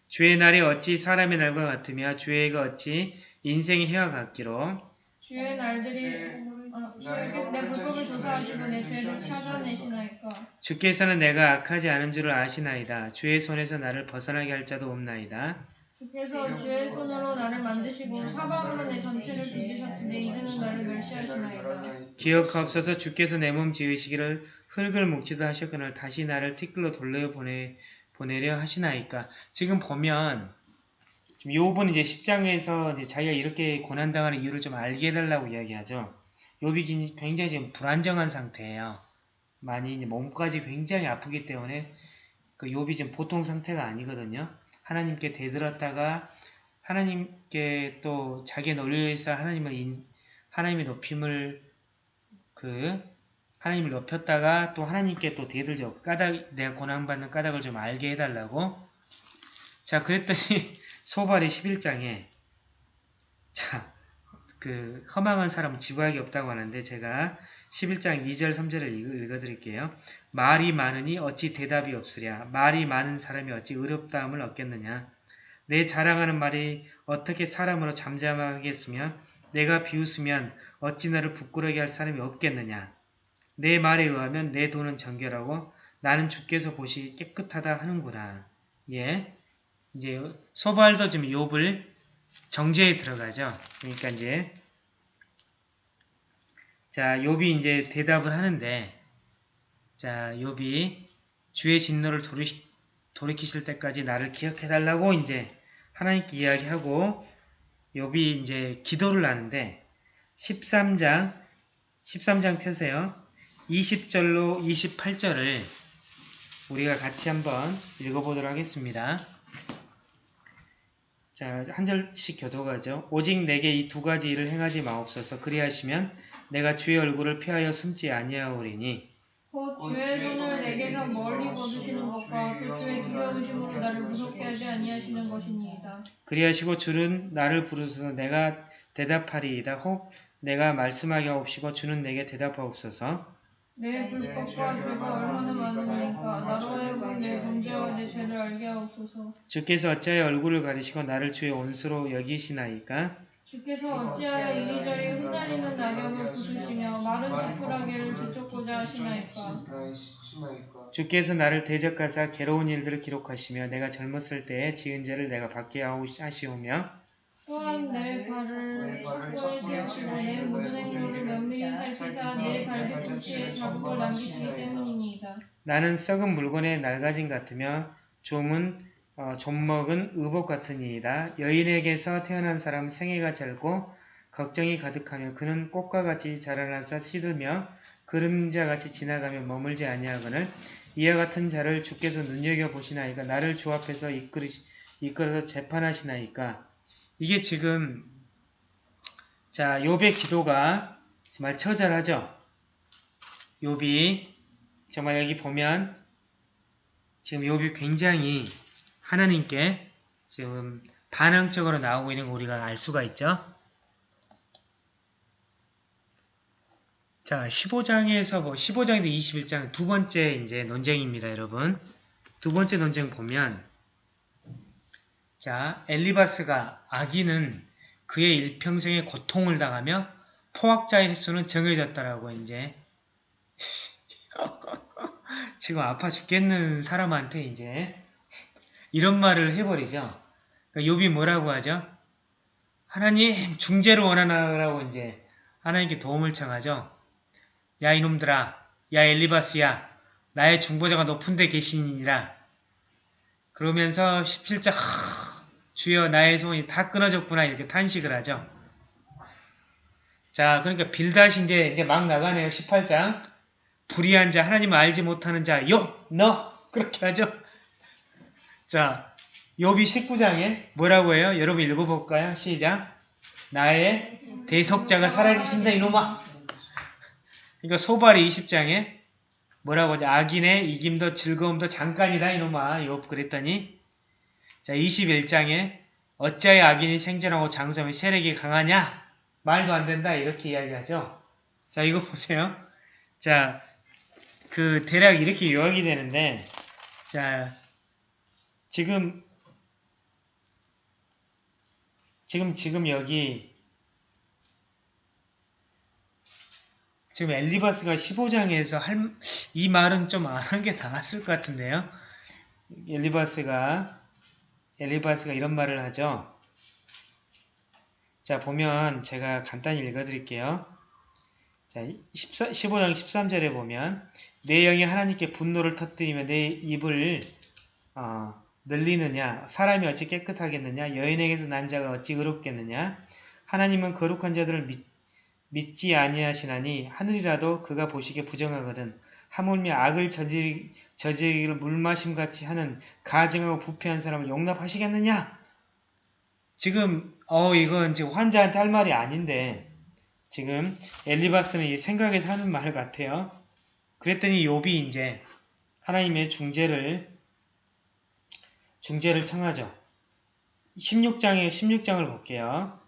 주의 날이 어찌 사람의 날과 같으며 주의 해가 어찌 인생의 해와 같기로? 주의 날들이 어, 주께서 내 불법을 조사하시고 내 죄를 찾아내시나이까? 주께서는 내가 악하지 않은 줄을 아시나이다. 주의 손에서 나를 벗어나게 할 자도 없나이다. 주께서 주의 손으로 나를 만드시고 사방으로 내 전체를 빚으셨으니 이제는 나를 멸시하시나이다 기억하옵소서 주께서 내 몸 지으시기를 흙을 묵지도 하셨거늘 다시 나를 티끌로 돌려 보내, 보내려 하시나이까. 지금 보면 지금 욥은 이제 10장에서 이제 자기가 이렇게 고난당하는 이유를 좀 알게 해달라고 이야기하죠. 욥이 굉장히 지금 불안정한 상태예요. 많이 이제 몸까지 굉장히 아프기 때문에 그 욥이 지금 보통 상태가 아니거든요. 하나님께 대들었다가 하나님께 또 자기의 논리에서 하나님을 인, 하나님의 높임을 그 하나님을 높였다가 또 하나님께 또 대들죠. 까닭 내가 고난받는 까닭을 좀 알게 해달라고. 자 그랬더니 소발이 11장에 자그 허망한 사람은 지구하기 없다고 하는데 제가 11장 2절 3절을 읽, 어드릴게요 말이 많으니 어찌 대답이 없으랴. 말이 많은 사람이 어찌 의롭다함을 얻겠느냐. 내 자랑하는 말이 어떻게 사람으로 잠잠하겠으며 내가 비웃으면 어찌 나를 부끄러게 할 사람이 없겠느냐. 내 말에 의하면 내 돈은 정결하고 나는 주께서 보시 깨끗하다 하는구나. 예. 이제 소발도 지금 욥을 정죄에 들어가죠. 그러니까 이제 자, 욥이 이제 대답을 하는데 자, 욥이 주의 진노를 돌이, 돌이키실 때까지 나를 기억해 달라고 이제 하나님께 이야기하고 욥이 이제 기도를 하는데 13장 13장 펴세요. 20절로 28절을 우리가 같이 한번 읽어보도록 하겠습니다. 자, 한 절씩 교도가죠. 오직 내게 이 두 가지 일을 행하지 마옵소서. 그리하시면 내가 주의 얼굴을 피하여 숨지 아니하오리니 곧 주의 손을 내게서 멀리 거두시는 것과 또 주의 두려우심으로 나를 무섭게 하지 아니하시는 것이니이다 그리하시고 주는 나를 부르소서 내가 대답하리이다. 혹 내가 말씀하게 하옵시고 주는 내게 대답하옵소서. 내 불법과 죄가 얼마나 많으니까 나로 하여금 내 문제와 내 죄를 알게 하옵소서 주께서 어찌하여 얼굴을 가리시고 나를 주의 온수로 여기시나이까? 주께서 어찌하여 이리저리 흩날리는 낙엽을 부수시며 마른 지푸라기를 뒤쫓고자 하시나이까? 주께서 나를 대적하사 괴로운 일들을 기록하시며 내가 젊었을 때에 지은 죄를 내가 받게 하시오며 또한 내 발을 첩보에 세우시고 내 모든 행로를 면밀히 살피사 내 발뒤꿈치에 자국을 남기시기 때문이니이다. 나는 썩은 물건의 낡아짐 같으며 좀은 어, 좀먹은 의복 같으니이다. 여인에게서 태어난 사람 생애가 짧고 걱정이 가득하며 그는 꽃과 같이 자라나서 시들며 그림자같이 지나가며 머물지 아니하거늘 이와 같은 자를 주께서 눈여겨보시나이까 나를 주 앞에서 이끌으, 이끌어서 재판하시나이까 이게 지금 자 욥의 기도가 정말 처절하죠. 욥이 정말 여기 보면 지금 욥이 굉장히 하나님께 지금 반항적으로 나오고 있는 거 우리가 알 수가 있죠. 자, 15장에서 뭐 15장에서 21장 두 번째 이제 논쟁입니다, 여러분. 두 번째 논쟁 보면 자, 엘리바스가 아기는 그의 일평생의 고통을 당하며 포악자의 횟수는 정해졌다라고 이제 지금 아파 죽겠는 사람한테 이제 이런 말을 해버리죠. 그러니까 욥이 뭐라고 하죠? 하나님 중재를 원하라고 이제 하나님께 도움을 청하죠. 야 이놈들아, 야 엘리바스야, 나의 중보자가 높은 데 계시니라. 그러면서 17절 하, 주여 나의 소원이 다 끊어졌구나 이렇게 탄식을 하죠. 자, 그러니까 빌다시 이제, 이제 막 나가네요. 18장. 불의한 자, 하나님을 알지 못하는 자, 요, 너 그렇게 하죠. 자, 욥이 19장에 뭐라고 해요? 여러분 읽어볼까요? 시작. 나의 대속자가 살아계신다 이놈아. 그러니까 소발이 20장에 뭐라고 하죠? 악인의 이김도 즐거움도 잠깐이다 이놈아. 욥 그랬더니 자 21장에 어찌하여 악인이 생존하고 장성이 세력이 강하냐? 말도 안 된다 이렇게 이야기하죠. 자 이거 보세요. 자 그 대략 이렇게 요약이 되는데 자 지금 지금 지금 여기 지금 엘리바스가 15장에서 할, 이 말은 좀 안 한 게 나았을 것 같은데요. 엘리바스가 엘리바스가 이런 말을 하죠. 자 보면 제가 간단히 읽어드릴게요. 자 14, 15장 13절에 보면 내 영이 하나님께 분노를 터뜨리며 내 입을 어, 늘리느냐 사람이 어찌 깨끗하겠느냐 여인에게서 난 자가 어찌 의롭겠느냐? 하나님은 거룩한 자들을 믿, 믿지 아니하시나니 하늘이라도 그가 보시기에 부정하거든 하물며 악을 저지, 저지르기를 물마심같이 하는 가증하고 부패한 사람을 용납하시겠느냐? 지금 어 이건 지금 환자한테 할 말이 아닌데 지금 엘리바스는 이 생각에서 하는 말 같아요. 그랬더니 욥이 이제 하나님의 중재를 중재를 청하죠. 16장에 16장을 볼게요.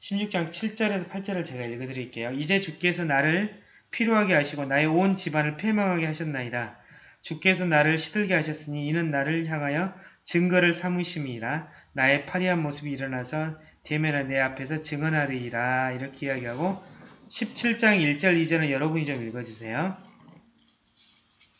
16장 7절에서 8절을 제가 읽어드릴게요. 이제 주께서 나를 피로하게 하시고 나의 온 집안을 패망하게 하셨나이다. 주께서 나를 시들게 하셨으니 이는 나를 향하여 증거를 삼으심이라 나의 파리한 모습이 일어나서 대면하 내 앞에서 증언하리이라 이렇게 이야기하고 17장 1절 2절은 여러분이 좀 읽어주세요.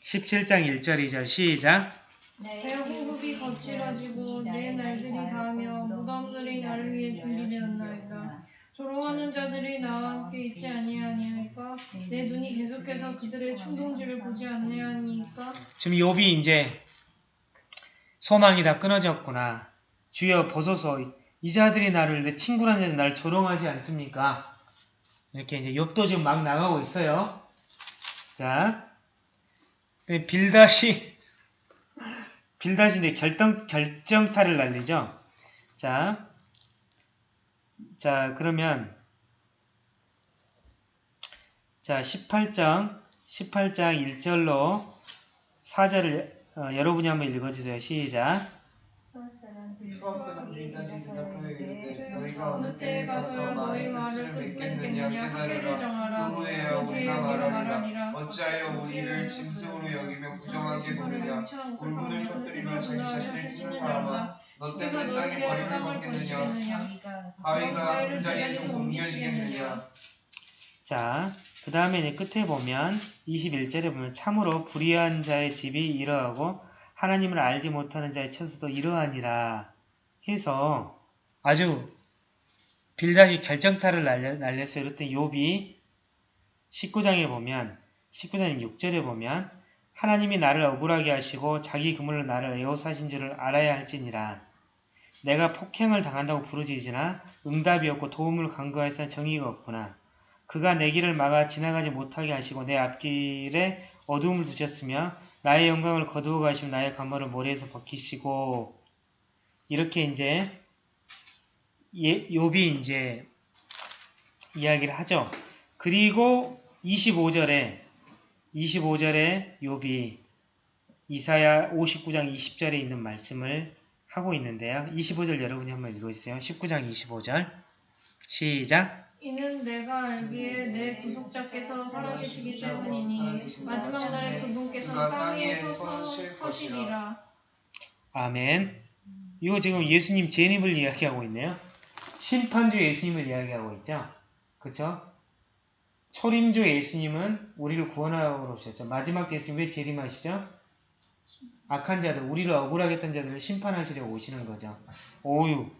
17장 1절 2절 시작 내 호흡이 거칠어지고 내 날들이 다하며 무덤들이 나를 위해 준비되었나이다. 조롱하는 자들이 나와 함께 있지 아니하니까 내 눈이 계속해서 그들의 충동질을 보지 아니하니까 지금 욥이 이제 소망이 다 끊어졌구나. 주여 보소서 이 자들이 나를 내 친구라는 자들이 나를 조롱하지 않습니까? 이렇게 이제 욥도 지금 막 나가고 있어요. 자, 빌다시 이제 결정 결정타를 날리죠. 자, 자 그러면 자 18장 18장 1절로 4절을 어, 여러분이 한번 읽어주세요. 시작. 어찌하여 우리를 짐승으로 여기며 부정하게 보느냐? 울분을 터뜨리며 자기 자신을 찢는 사람아 너 때문에 땅에 버림을 받겠느냐? 바위가 그 자리에서 옮겨지겠느냐? 자, 그 다음에 이제 끝에 보면 21절에 보면 참으로 불의한 자의 집이 이러하고 하나님을 알지 못하는 자의 처소도 이러하니라 해서 아주 빌다시 결정타를 날렸어요. 그랬더니 욥이 19장에 보면 19장 6절에 보면 하나님이 나를 억울하게 하시고 자기 그물로 나를 에워싸신 줄을 알아야 할지니라. 내가 폭행을 당한다고 부르짖으나 응답이 없고 도움을 간구하였으나 정의가 없구나. 그가 내 길을 막아 지나가지 못하게 하시고 내 앞길에 어두움을 두셨으며 나의 영광을 거두어 가시고 나의 가모를 모래에서 벗기시고. 이렇게 이제 예, 욥이 이제 이야기를 하죠. 그리고 25절에 25절에 욥이 이사야 59장 20절에 있는 말씀을 하고 있는데요. 25절 여러분이 한번 읽어주세요. 19장 25절 시작 이는 내가 알기에 내 구속자께서 살아계시기 때문이니 마지막 날에 그분께서 땅에 서서 서시리라 아멘. 이거 지금 예수님 재림을 이야기하고 있네요. 심판주 예수님을 이야기하고 있죠. 그쵸? 초림주 예수님은 우리를 구원하러 오셨죠. 마지막 때 예수님 왜 재림하시죠? 악한 자들, 우리를 억울하게 했던 자들을 심판하시려고 오시는 거죠. 오유.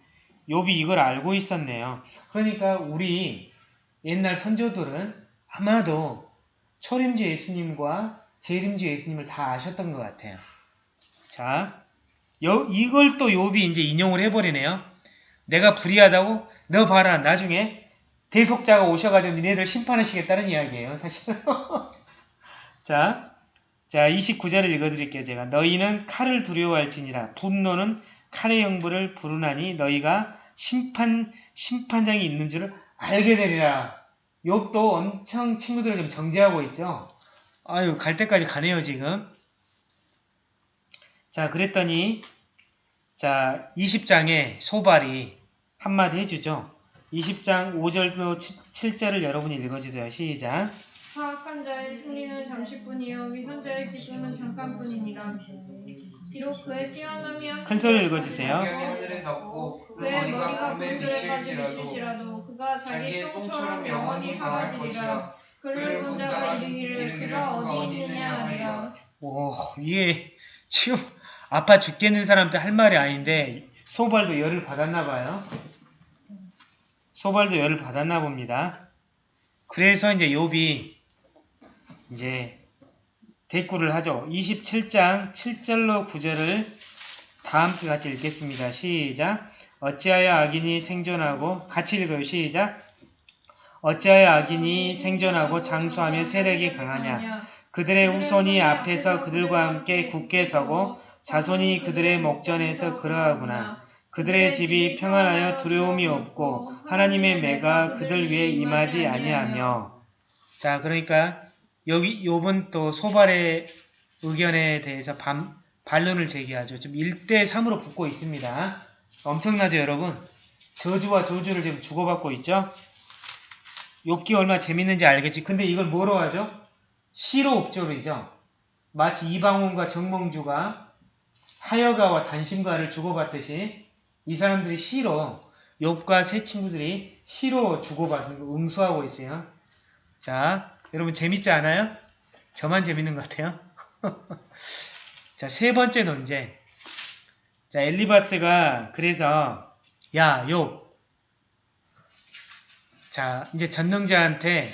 욥이 이걸 알고 있었네요. 그러니까 우리 옛날 선조들은 아마도 초림주 예수님과 재림주 예수님을 다 아셨던 것 같아요. 자, 여- 이걸 또 욥이 이제 인용을 해버리네요. 내가 불의하다고? 너 봐라. 나중에 대속자가 오셔가지고 니네들 심판하시겠다는 이야기예요. 사실은. 자, 자 29절을 읽어드릴게요. 제가 너희는 칼을 두려워할지니라 분노는 칼의 영부를 부르나니 너희가 심판 심판장이 있는 줄을 알게 되리라. 욕도 엄청 친구들을 좀 정죄하고 있죠. 아유 갈 때까지 가네요 지금. 자 그랬더니 자 20장에 소발이 한마디 해주죠. 20장 5절로 7절을 여러분이 읽어주세요. 시작. 사악한 자의 승리는 잠시뿐이요 위선자의 기쁨은 잠깐뿐이니라. 비록 그의 뛰어남이 한큰 소리로 읽어주세요. 하늘에 덮고 그 머리가 구름들에까지 미칠지라도 그가 자기 똥처럼 영원히 사라지리라. 그를 본 자가 이르기를 그가 어디 있느냐 하리라. 오, 이게 지금 아파 죽겠는 사람한테 할 말이 아닌데 소발도 열을 받았나 봐요. 소발도 열을 받았나 봅니다. 그래서 이제 욥이 이제 대꾸를 하죠. 27장 7절로 9절을 다 함께 같이 읽겠습니다. 시작. 어찌하여 악인이 생존하고 같이 읽어요. 시작. 어찌하여 악인이 생존하고 장수하며 세력이 강하냐. 그들의 후손이 앞에서 그들과 함께 굳게 서고 자손이 그들의 목전에서 그러하구나. 그들의 집이 평안하여 두려움이 없고 하나님의 매가 그들 위에 임하지 아니하며 자 그러니까 여기 욥은 또 소발의 의견에 대해서 반, 반론을 제기하죠. 지금 1대 3으로 붙고 있습니다. 엄청나죠 여러분? 저주와 저주를 지금 주고받고 있죠? 욥기 얼마나 재밌는지 알겠지? 근데 이걸 뭐로 하죠? 시로 옵조르이죠. 마치 이방원과 정몽주가 하여가와 단심가를 주고받듯이 이 사람들이 시로 욥과 세 친구들이 시로 주고받는 거 응수하고 있어요. 자, 여러분 재밌지 않아요? 저만 재밌는 것 같아요. 자, 세 번째 논쟁. 자, 엘리바스가 그래서 야, 욥. 자, 이제 전능자한테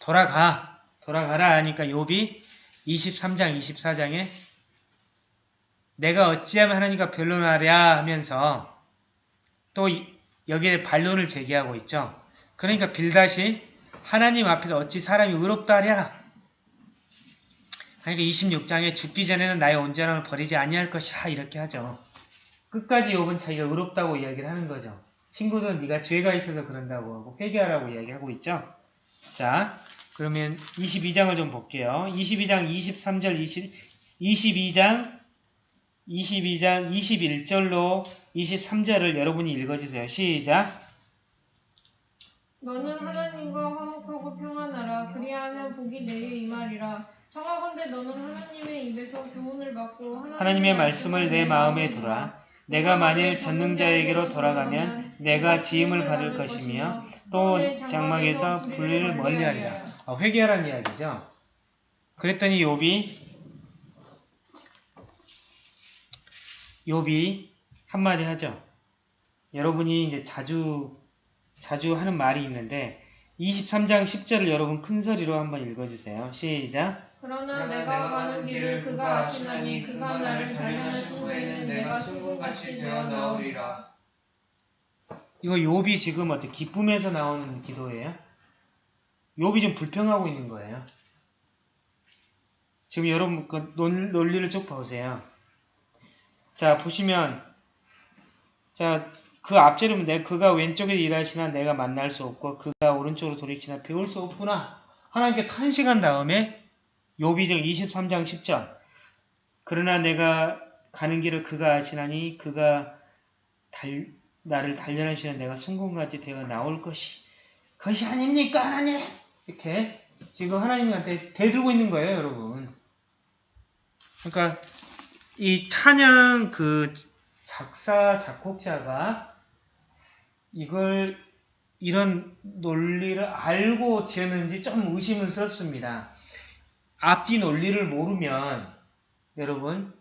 돌아가. 돌아가라 하니까 욥이 23장, 24장에 내가 어찌하면 하나님과 변론하랴 하면서 또 이- 여기에 반론을 제기하고 있죠. 그러니까 빌다시 하나님 앞에서 어찌 사람이 의롭다 하랴. 그러니까 26장에 죽기 전에는 나의 온전함을 버리지 아니할 것이라 이렇게 하죠. 끝까지 욥은 자기가 의롭다고 이야기를 하는 거죠. 친구들은 네가 죄가 있어서 그런다고 하고 회개하라고 이야기하고 있죠. 자, 그러면 22장을 좀 볼게요. 22장 23절 20, 22장 22장 21절로 23절을 여러분이 읽어주세요. 시작. 너는 하나님과 화목하고 평안하라. 그리하면 복이 내게 임하리라. 청하건대 너는 하나님의 입에서 교훈을 받고 하나님의, 하나님의 말씀을 내 마음에 두라. 내가 만일 전능자에게로 돌아가면 내가 지음을 받을 것이며 또 장막에서 불의를 멀리하리라. 아, 회개하라는 이야기죠. 그랬더니 욥이 욥이 한마디 하죠. 여러분이 이제 자주 자주 하는 말이 있는데 23장 10절을 여러분 큰 소리로 한번 읽어주세요. 시작. 그러나 내가 가는 길을 그가 아시나니 그가 나를 단련하신 후에는 내가 순금같이 되어 나오리라. 이거 욥이 지금 어떻게 기쁨에서 나오는 기도예요? 욥이 좀 불평하고 있는 거예요. 지금 여러분 그 논, 논리를 쭉 보세요. 자 보시면 자 그 앞절이면 내 그가 왼쪽에 일하시나 내가 만날 수 없고 그가 오른쪽으로 돌이키나 배울 수 없구나. 하나님께 탄식한 다음에 지금 23장 10절. 그러나 내가 가는 길을 그가 아시나니 그가 달, 나를 단련하시는 내가 순금같이 되어 나올 것이 것이 아닙니까? 하나님! 이렇게 지금 하나님한테 대들고 있는 거예요 여러분. 그러니까 이 찬양 그 작사 작곡자가 이걸 이런 논리를 알고 지었는지 좀 의심스럽습니다 앞뒤 논리를 모르면 여러분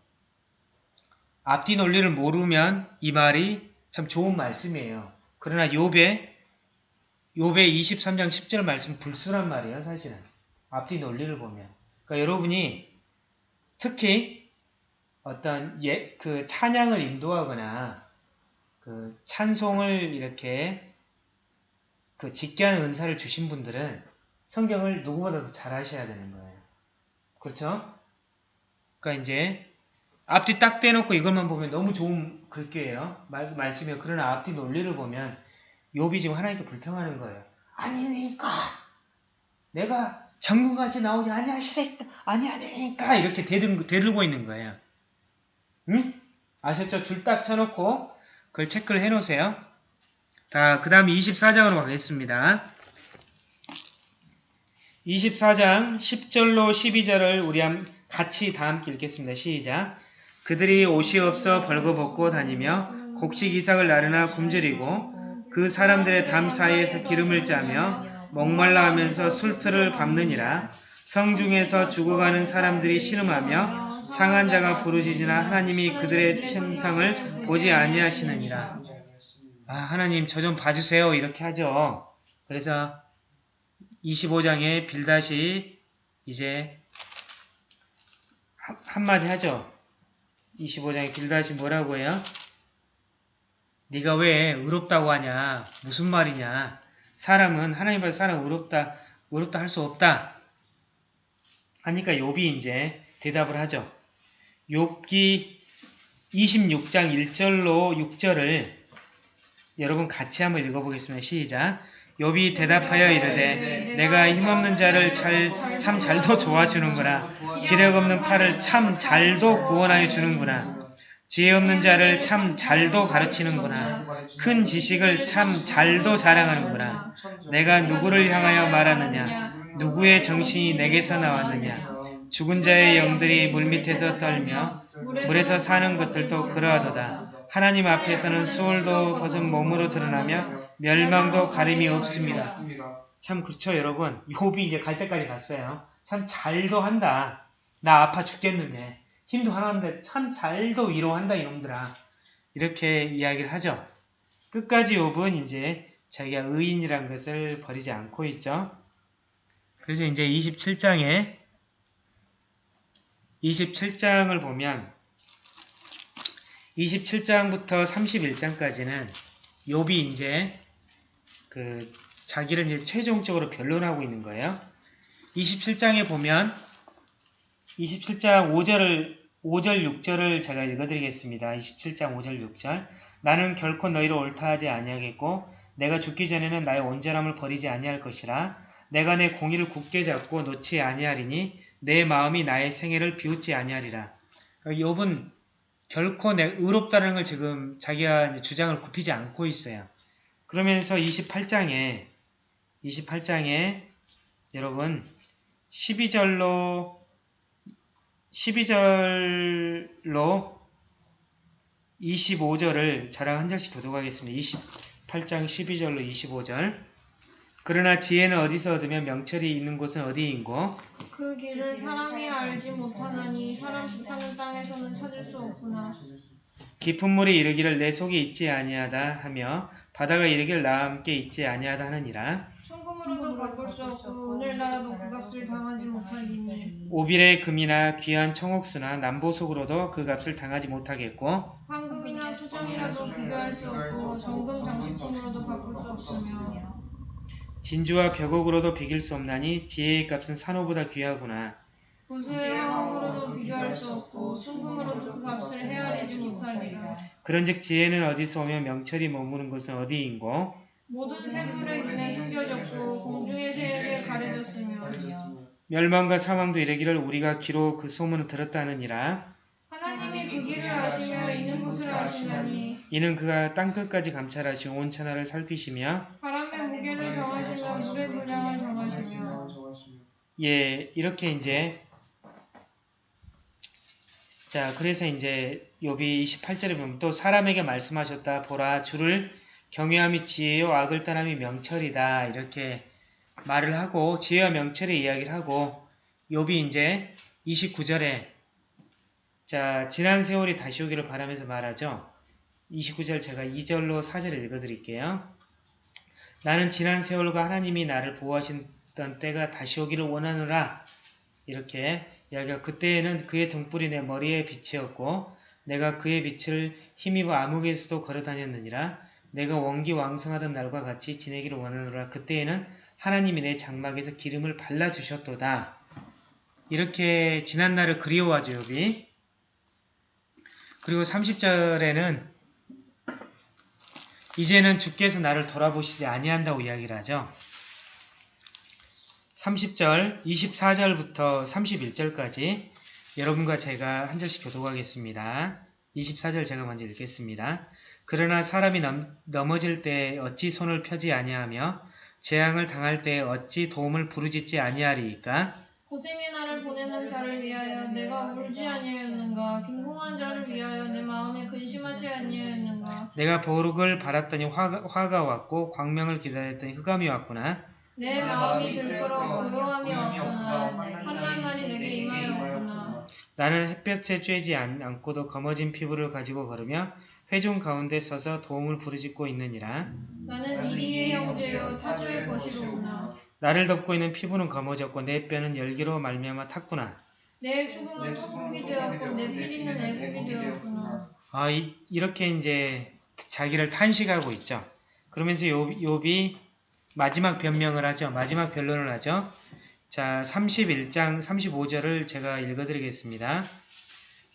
앞뒤 논리를 모르면 이 말이 참 좋은 말씀이에요. 그러나 욥의 욥의 23장 10절 말씀 불순한 말이에요, 사실은. 앞뒤 논리를 보면. 그러니까 여러분이 특히 어떤 예, 그 찬양을 인도하거나 그 찬송을 이렇게 그 직기하는 은사를 주신 분들은 성경을 누구보다 더잘 하셔야 되는 거예요. 그렇죠? 그러니까 이제 앞뒤 딱 떼놓고 이것만 보면 너무 좋은 글귀예요. 말, 말씀이에요. 그러나 앞뒤 논리를 보면 욥이 지금 하나님께 불평하는 거예요. 아니니까 내가 정금같이 나오지 아니하시니까 아니하니까 이렇게 대들, 대들고 있는 거예요. 응? 아셨죠? 줄 딱 쳐놓고 그걸 체크를 해놓으세요. 자, 그 다음 24장으로 가겠습니다. 24장 10절로 12절을 우리 함- 같이 다 함께 읽겠습니다. 시작. 그들이 옷이 없어 벌거벗고 다니며 곡식 이삭을 나르나 굶주리고 그 사람들의 담 사이에서 기름을 짜며 목말라 하면서 술틀을 밟느니라 성중에서 죽어가는 사람들이 신음하며 상한 자가 부르짖으나 하나님이 그들의 침상을 보지 아니하시느니라. 아, 하나님 저 좀 봐주세요. 이렇게 하죠. 그래서 25장에 빌다시 이제 한- 한마디 하죠. 25장에 빌다시 뭐라고 해요? 네가 왜 의롭다고 하냐? 무슨 말이냐? 사람은 하나님 앞에 사람 의롭다 의롭다 할 수 없다. 하니까 욥이 이제 대답을 하죠. 욥기 26장 1절로 6절을 여러분 같이 한번 읽어보겠습니다. 시작. 욥이 대답하여 이르되 내가 힘없는 자를 잘, 참 잘도 도와주는구나. 기력 없는 팔을 참 잘도 구원하여 주는구나. 지혜 없는 자를 참 잘도 가르치는구나. 큰 지식을 참 잘도 자랑하는구나. 내가 누구를 향하여 말하느냐? 누구의 정신이 내게서 나왔느냐? 죽은 자의 영들이 물밑에서 떨며 물에서 사는 것들도 그러하도다. 하나님 앞에서는 수월도 벗은 몸으로 드러나며 멸망도 가림이 없습니다. 참 그렇죠 여러분. 욥이 이제 갈 때까지 갔어요. 참 잘도 한다. 나 아파 죽겠는데 힘도 하나인데 참 잘도 위로한다 이놈들아. 이렇게 이야기를 하죠. 끝까지 욥은 이제 자기가 의인이란 것을 버리지 않고 있죠. 그래서 이제 27장에 27장을 보면 27장부터 31장까지는 욥이 이제 그 자기를 이제 최종적으로 변론하고 있는 거예요. 27장에 보면 27장 5절을 5절 6절을 제가 읽어드리겠습니다. 27장 5절 6절 나는 결코 너희를 옳다 하지 아니하겠고 내가 죽기 전에는 나의 온전함을 버리지 아니할 것이라 내가 내 공의를 굳게 잡고 놓지 아니하리니 내 마음이 나의 생애를 비웃지 아니하리라. 그러니까 욥은 결코 내 의롭다는 걸 지금 자기가 주장을 굽히지 않고 있어요. 그러면서 28장에 28장에 여러분 12절로 12절로 25절을 저랑 한 절씩 교독하겠습니다. 28장 12절로 25절 그러나 지혜는 어디서 얻으며 명철이 있는 곳은 어디인고? 그 길을 사람이 알지 못하나니 사람 사는 땅에서는 찾을 수 없구나. 깊은 물이 이르기를 내 속에 있지 아니하다 하며 바다가 이르기를 나와 함께 있지 아니하다 하느니라. 순금으로도 바꿀 수 없고 오늘날도 그 값을 당하지 못하리니. 오빌의 금이나 귀한 청옥수나 남보석으로도 그 값을 당하지 못하겠고 황금이나 수정이라도 비교할 수 없고 정금 장식품으로도 바꿀 수 없으며 진주와 벽옥으로도 비길 수 없나니 지혜의 값은 산호보다 귀하구나. 부수의 황금으로도 비교할 수 없고 순금으로도 그 값을 헤아리지 못하리라. 그런즉 지혜는 어디서 오며 명철이 머무는 곳은 어디인고? 모든 생물의 눈에 숨겨졌고 공중의 새에게 가려졌으며 멸망과 사망도 이르기를 우리가 귀로 그 소문을 들었다느니라. 하나님이 그 길을 아시며 있는 곳을 아시나니 이는 그가 땅끝까지 감찰하시고 온 천하를 살피시며 의 무게를 정하시며 물의 분량을 정하시며 예 이렇게 이제 자 그래서 이제 욥이 28절에 보면 또 사람에게 말씀하셨다. 보라 주를 경외함이 지혜요 악을 떠남이 명철이다. 이렇게 말을 하고 지혜와 명철의 이야기를 하고 욥이 이제 29절에 자 지난 세월이 다시 오기를 바라면서 말하죠. 29절 제가 2절로 4절 읽어드릴게요. 나는 지난 세월과 하나님이 나를 보호하시던 때가 다시 오기를 원하노라. 이렇게 이야기가 그때에는 그의 등불이 내 머리에 빛이었고 내가 그의 빛을 힘입어 암흑에서도 걸어다녔느니라. 내가 원기 왕성하던 날과 같이 지내기를 원하노라. 그때에는 하나님이 내 장막에서 기름을 발라주셨도다. 이렇게 지난 날을 그리워하죠, 욥이. 그리고 30절에는 이제는 주께서 나를 돌아보시지 아니한다고 이야기를 하죠. 30절, 24절부터 31절까지 여러분과 제가 한 절씩 교독하겠습니다. 24절 제가 먼저 읽겠습니다. 그러나 사람이 넘, 넘어질 때 어찌 손을 펴지 아니하며 재앙을 당할 때 어찌 도움을 부르짖지 아니하리이까? 고생의 날을 보내는 자를 위하여 내가 울지 아니하였는가 빈궁한 자를 위하여 내 마음에 근심하지 아니하였는가 내가 보룩을 바랐더니 화가, 화가 왔고 광명을 기다렸더니 흑암이 왔구나. 내 마음이 들끓어 고요함이 왔구나 한날 날이 내게 임하였구나. 나는 햇볕에 쬐지 않, 않고도 검어진 피부를 가지고 걸으며 회중 가운데 서서 도움을 부르짖고 있느니라. 나는 이리의 형제여 타주의 벗이로구나. 나를 덮고 있는 피부는 검어졌고 내 뼈는 열기로 말미암아 탔구나. 내 수금은 소국이 되었고 내 피리는 애국이 되었구나 아, 이, 이렇게 이제 자기를 탄식하고 있죠. 그러면서 욥, 욥이 마지막 변명을 하죠. 마지막 변론을 하죠. 자, 31장 35절을 제가 읽어드리겠습니다.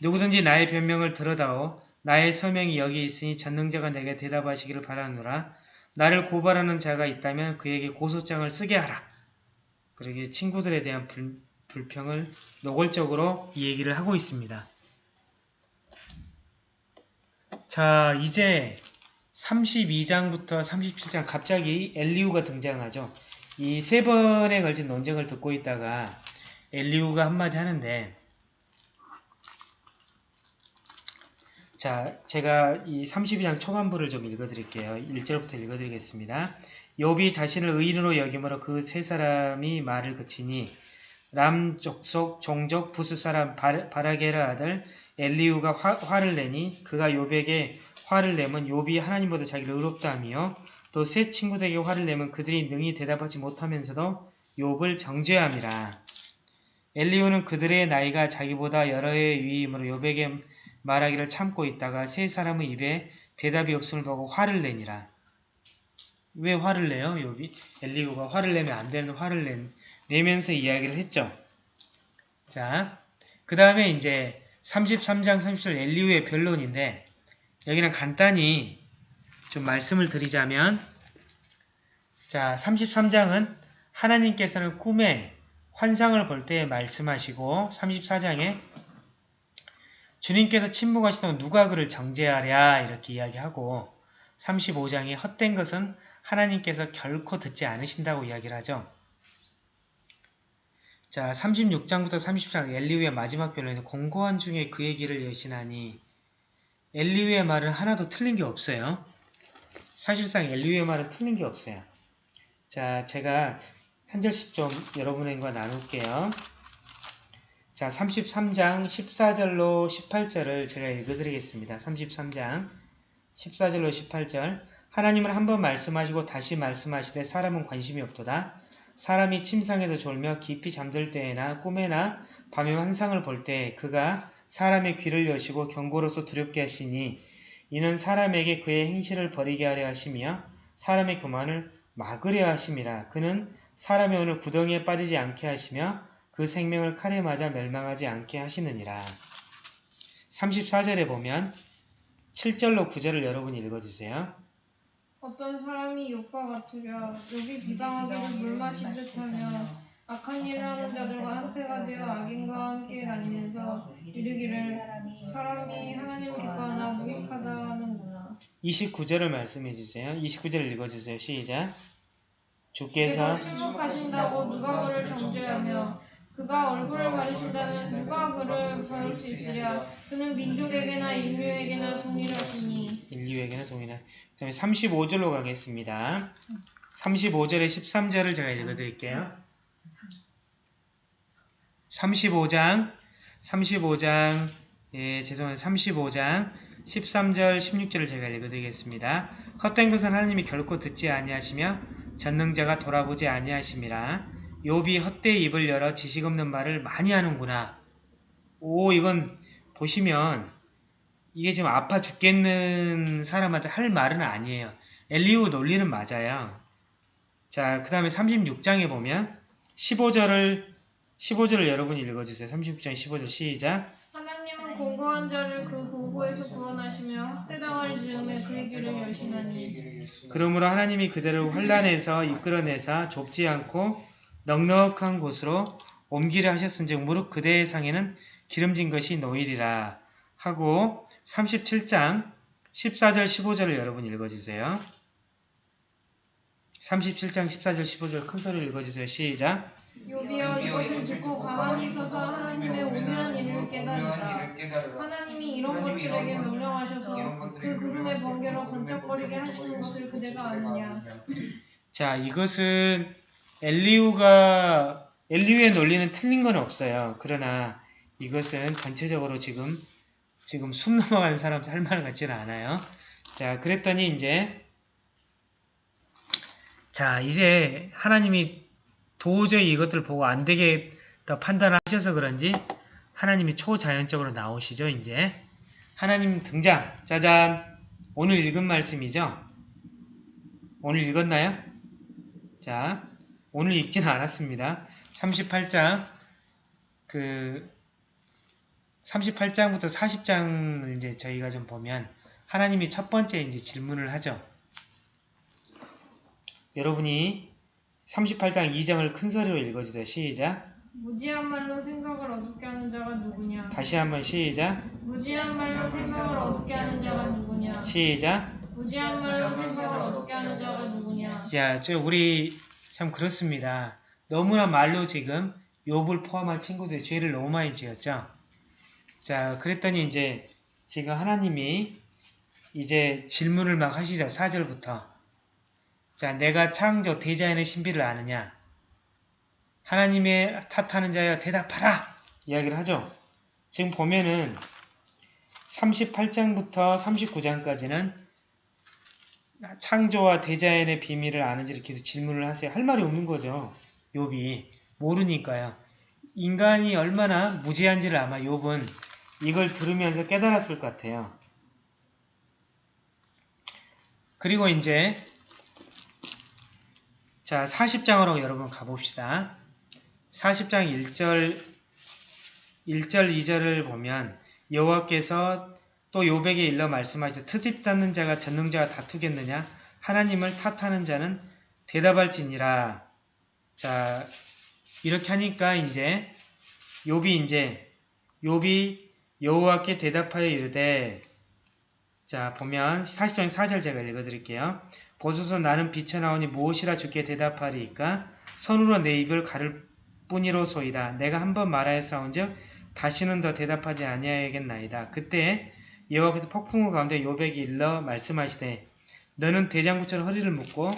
누구든지 나의 변명을 들어다오 나의 서명이 여기 있으니 전능자가 내게 대답하시기를 바라노라. 나를 고발하는 자가 있다면 그에게 고소장을 쓰게 하라. 그러게 친구들에 대한 불, 불평을 노골적으로 이 얘기를 하고 있습니다. 자, 이제 32장부터 37장 갑자기 엘리우가 등장하죠. 이 세 번에 걸친 논쟁을 듣고 있다가 엘리우가 한마디 하는데 자, 제가 이 32장 초반부를 좀 읽어드릴게요. 1절부터 읽어드리겠습니다. 욥이 자신을 의인으로 여김으로 그 세 사람이 말을 그치니 람 족속 종족 부스 사람 바- 바라게라 아들 엘리우가 화, 를 내니 그가 욥에게 화를 내면 욥이 하나님보다 자기를 의롭다 하며 또 세 친구들에게 화를 내면 그들이 능히 대답하지 못하면서도 욥을 정죄함이라. 엘리우는 그들의 나이가 자기보다 여러 해의 위임으로 욥에게 말하기를 참고 있다가 세 사람의 입에 대답이 없음을 보고 화를 내니라. 왜 화를 내요? 욥이 엘리우가 화를 내면 안 되는 화를 낸, 내면서 이야기를 했죠. 자, 그 다음에 이제 33장 30절 엘리우의 변론인데 여기는 간단히 좀 말씀을 드리자면 자 33장은 하나님께서는 꿈에 환상을 볼 때 말씀하시고 34장에 주님께서 침묵하시던 누가 그를 정죄하랴 이렇게 이야기하고 35장에 헛된 것은 하나님께서 결코 듣지 않으신다고 이야기를 하죠. 자 36장부터 30장 엘리우의 마지막 변론에 공고한 중에 그의 길을 여신하니 엘리우의 말은 하나도 틀린 게 없어요. 사실상 엘리우의 말은 틀린 게 없어요. 자, 제가 한 절씩 좀 여러분과 나눌게요. 자, 33장 14절로 18절을 제가 읽어드리겠습니다. 33장 14절로 18절 하나님은 한 번 말씀하시고 다시 말씀하시되 사람은 관심이 없도다. 사람이 침상에서 졸며 깊이 잠들 때에나 꿈에나 밤에 환상을 볼때 그가 사람의 귀를 여시고 경고로서 두렵게 하시니 이는 사람에게 그의 행실을 버리게 하려 하시며 사람의 교만을 막으려 하심이라. 그는 사람의 오늘 구덩이에 빠지지 않게 하시며 그 생명을 칼에 맞아 멸망하지 않게 하시느니라. 34절에 보면 7절로 9절을 여러분이 읽어주세요. 어떤 사람이 욕과 같으랴 욕이 비방하기를 물 마신 듯하며 악한 일을 하는 자들과 한패가 되어 악인과 함께 다니면서 이르기를 사람이 하나님 기뻐하나 무익하다 하는구나 29절을 말씀해 주세요. 29절 읽어 주세요. 시작. 주께서 침묵하신다고 누가 그를 정죄하며 그가 얼굴을 가리신다면 누가 그를 바를 수 있으랴 그는 민족에게나 인류에게나 동일하시니 인류에게는 동일한. 그 다음에 35절로 가겠습니다. 35절에 13절을 제가 읽어드릴게요. 35장, 35장, 예, 죄송합니다. 35장, 13절 16절을 제가 읽어드리겠습니다. 헛된 것은 하나님이 결코 듣지 아니하시며 전능자가 돌아보지 아니하심이라 욥이 헛되이 입을 열어 지식 없는 말을 많이 하는구나. 오 이건 보시면 이게 지금 아파 죽겠는 사람한테 할 말은 아니에요. 엘리우 논리는 맞아요. 자, 그 다음에 36장에 보면 15절을 15절을 여러분이 읽어주세요. 36장 15절 시작. 하나님은 공고한 자를 그 고고에서 구원하시며 학대당할 즈음에 그의 길을 열시나니 그러므로 하나님이 그대를 환란에서 이끌어내사 좁지 않고 넉넉한 곳으로 옮기려 하셨은즉 무릇 그대의 상에는 기름진 것이 노일이라 하고 37장 14절 15절을 여러분 읽어주세요. 37장 14절 15절 큰 소리로 읽어주세요. 시작. 요비여 이것을 듣고 가만히 서서 하나님의 오묘한 일을 깨달으라. 하나님이 이런 것들에게 명령하셔서 그 구름의 번개로 번쩍거리게 하시는 것을 그대가 아느냐 자, 이것은 엘리우가 엘리우의 논리는 틀린 건 없어요. 그러나 이것은 전체적으로 지금 지금 숨 넘어가는 사람 할말 같지는 않아요. 자, 그랬더니 이제 자, 이제 하나님이 도저히 이것들 보고 안 되겠다 판단하셔서 그런지 하나님이 초자연적으로 나오시죠, 이제. 하나님 등장. 짜잔. 오늘 읽은 말씀이죠. 오늘 읽었나요? 자, 오늘 읽지는 않았습니다. 38장, 그, 38장부터 40장을 이제 저희가 좀 보면, 하나님이 첫 번째 이제 질문을 하죠. 여러분이 38장 2장을 큰 소리로 읽어주세요. 시작. 무지한 말로 생각을 어둡게 하는 자가 누구냐 다시 한번 시작. 무지한 말로 생각을 어둡게 하는 자가 누구냐 시작. 무지한 말로 생각을 어둡게 하는 자가 누구냐 야, 저 우리 참 그렇습니다. 너무나 말로 지금 욥을 포함한 친구들이 죄를 너무 많이 지었죠. 자, 그랬더니 이제 지금 하나님이 이제 질문을 막 하시죠. 4절부터. 자, 내가 창조 대자연의 신비를 아느냐? 하나님의 탓하는 자여 대답하라! 이야기를 하죠. 지금 보면은 38장부터 39장까지는 창조와 대자연의 비밀을 아는지 이렇게 질문을 하세요. 할 말이 없는 거죠. 욥이. 모르니까요. 인간이 얼마나 무지한지를 아마 욥은 이걸 들으면서 깨달았을 것 같아요. 그리고 이제 자 40장으로 여러분 가봅시다. 40장 1절 1절 2절을 보면 여호와께서 또 욥에게 일러 말씀하시되 트집 닫는 자가 전능자와 다투겠느냐 하나님을 탓하는 자는 대답할지니라 자 이렇게 하니까 이제 욥이 이제 욥이 여호와께 대답하여 이르되 자 보면 40장 4절 제가 읽어드릴게요. 보소서 나는 빛에 나오니 무엇이라 주께 대답하리이까? 손으로 내 입을 가를 뿐이로소이다. 내가 한 번 말하였사온즉 다시는 더 대답하지 아니하야겠나이다. 그때 여호와께서 폭풍우 가운데 요백이 일러 말씀하시되 너는 대장부처럼 허리를 묶고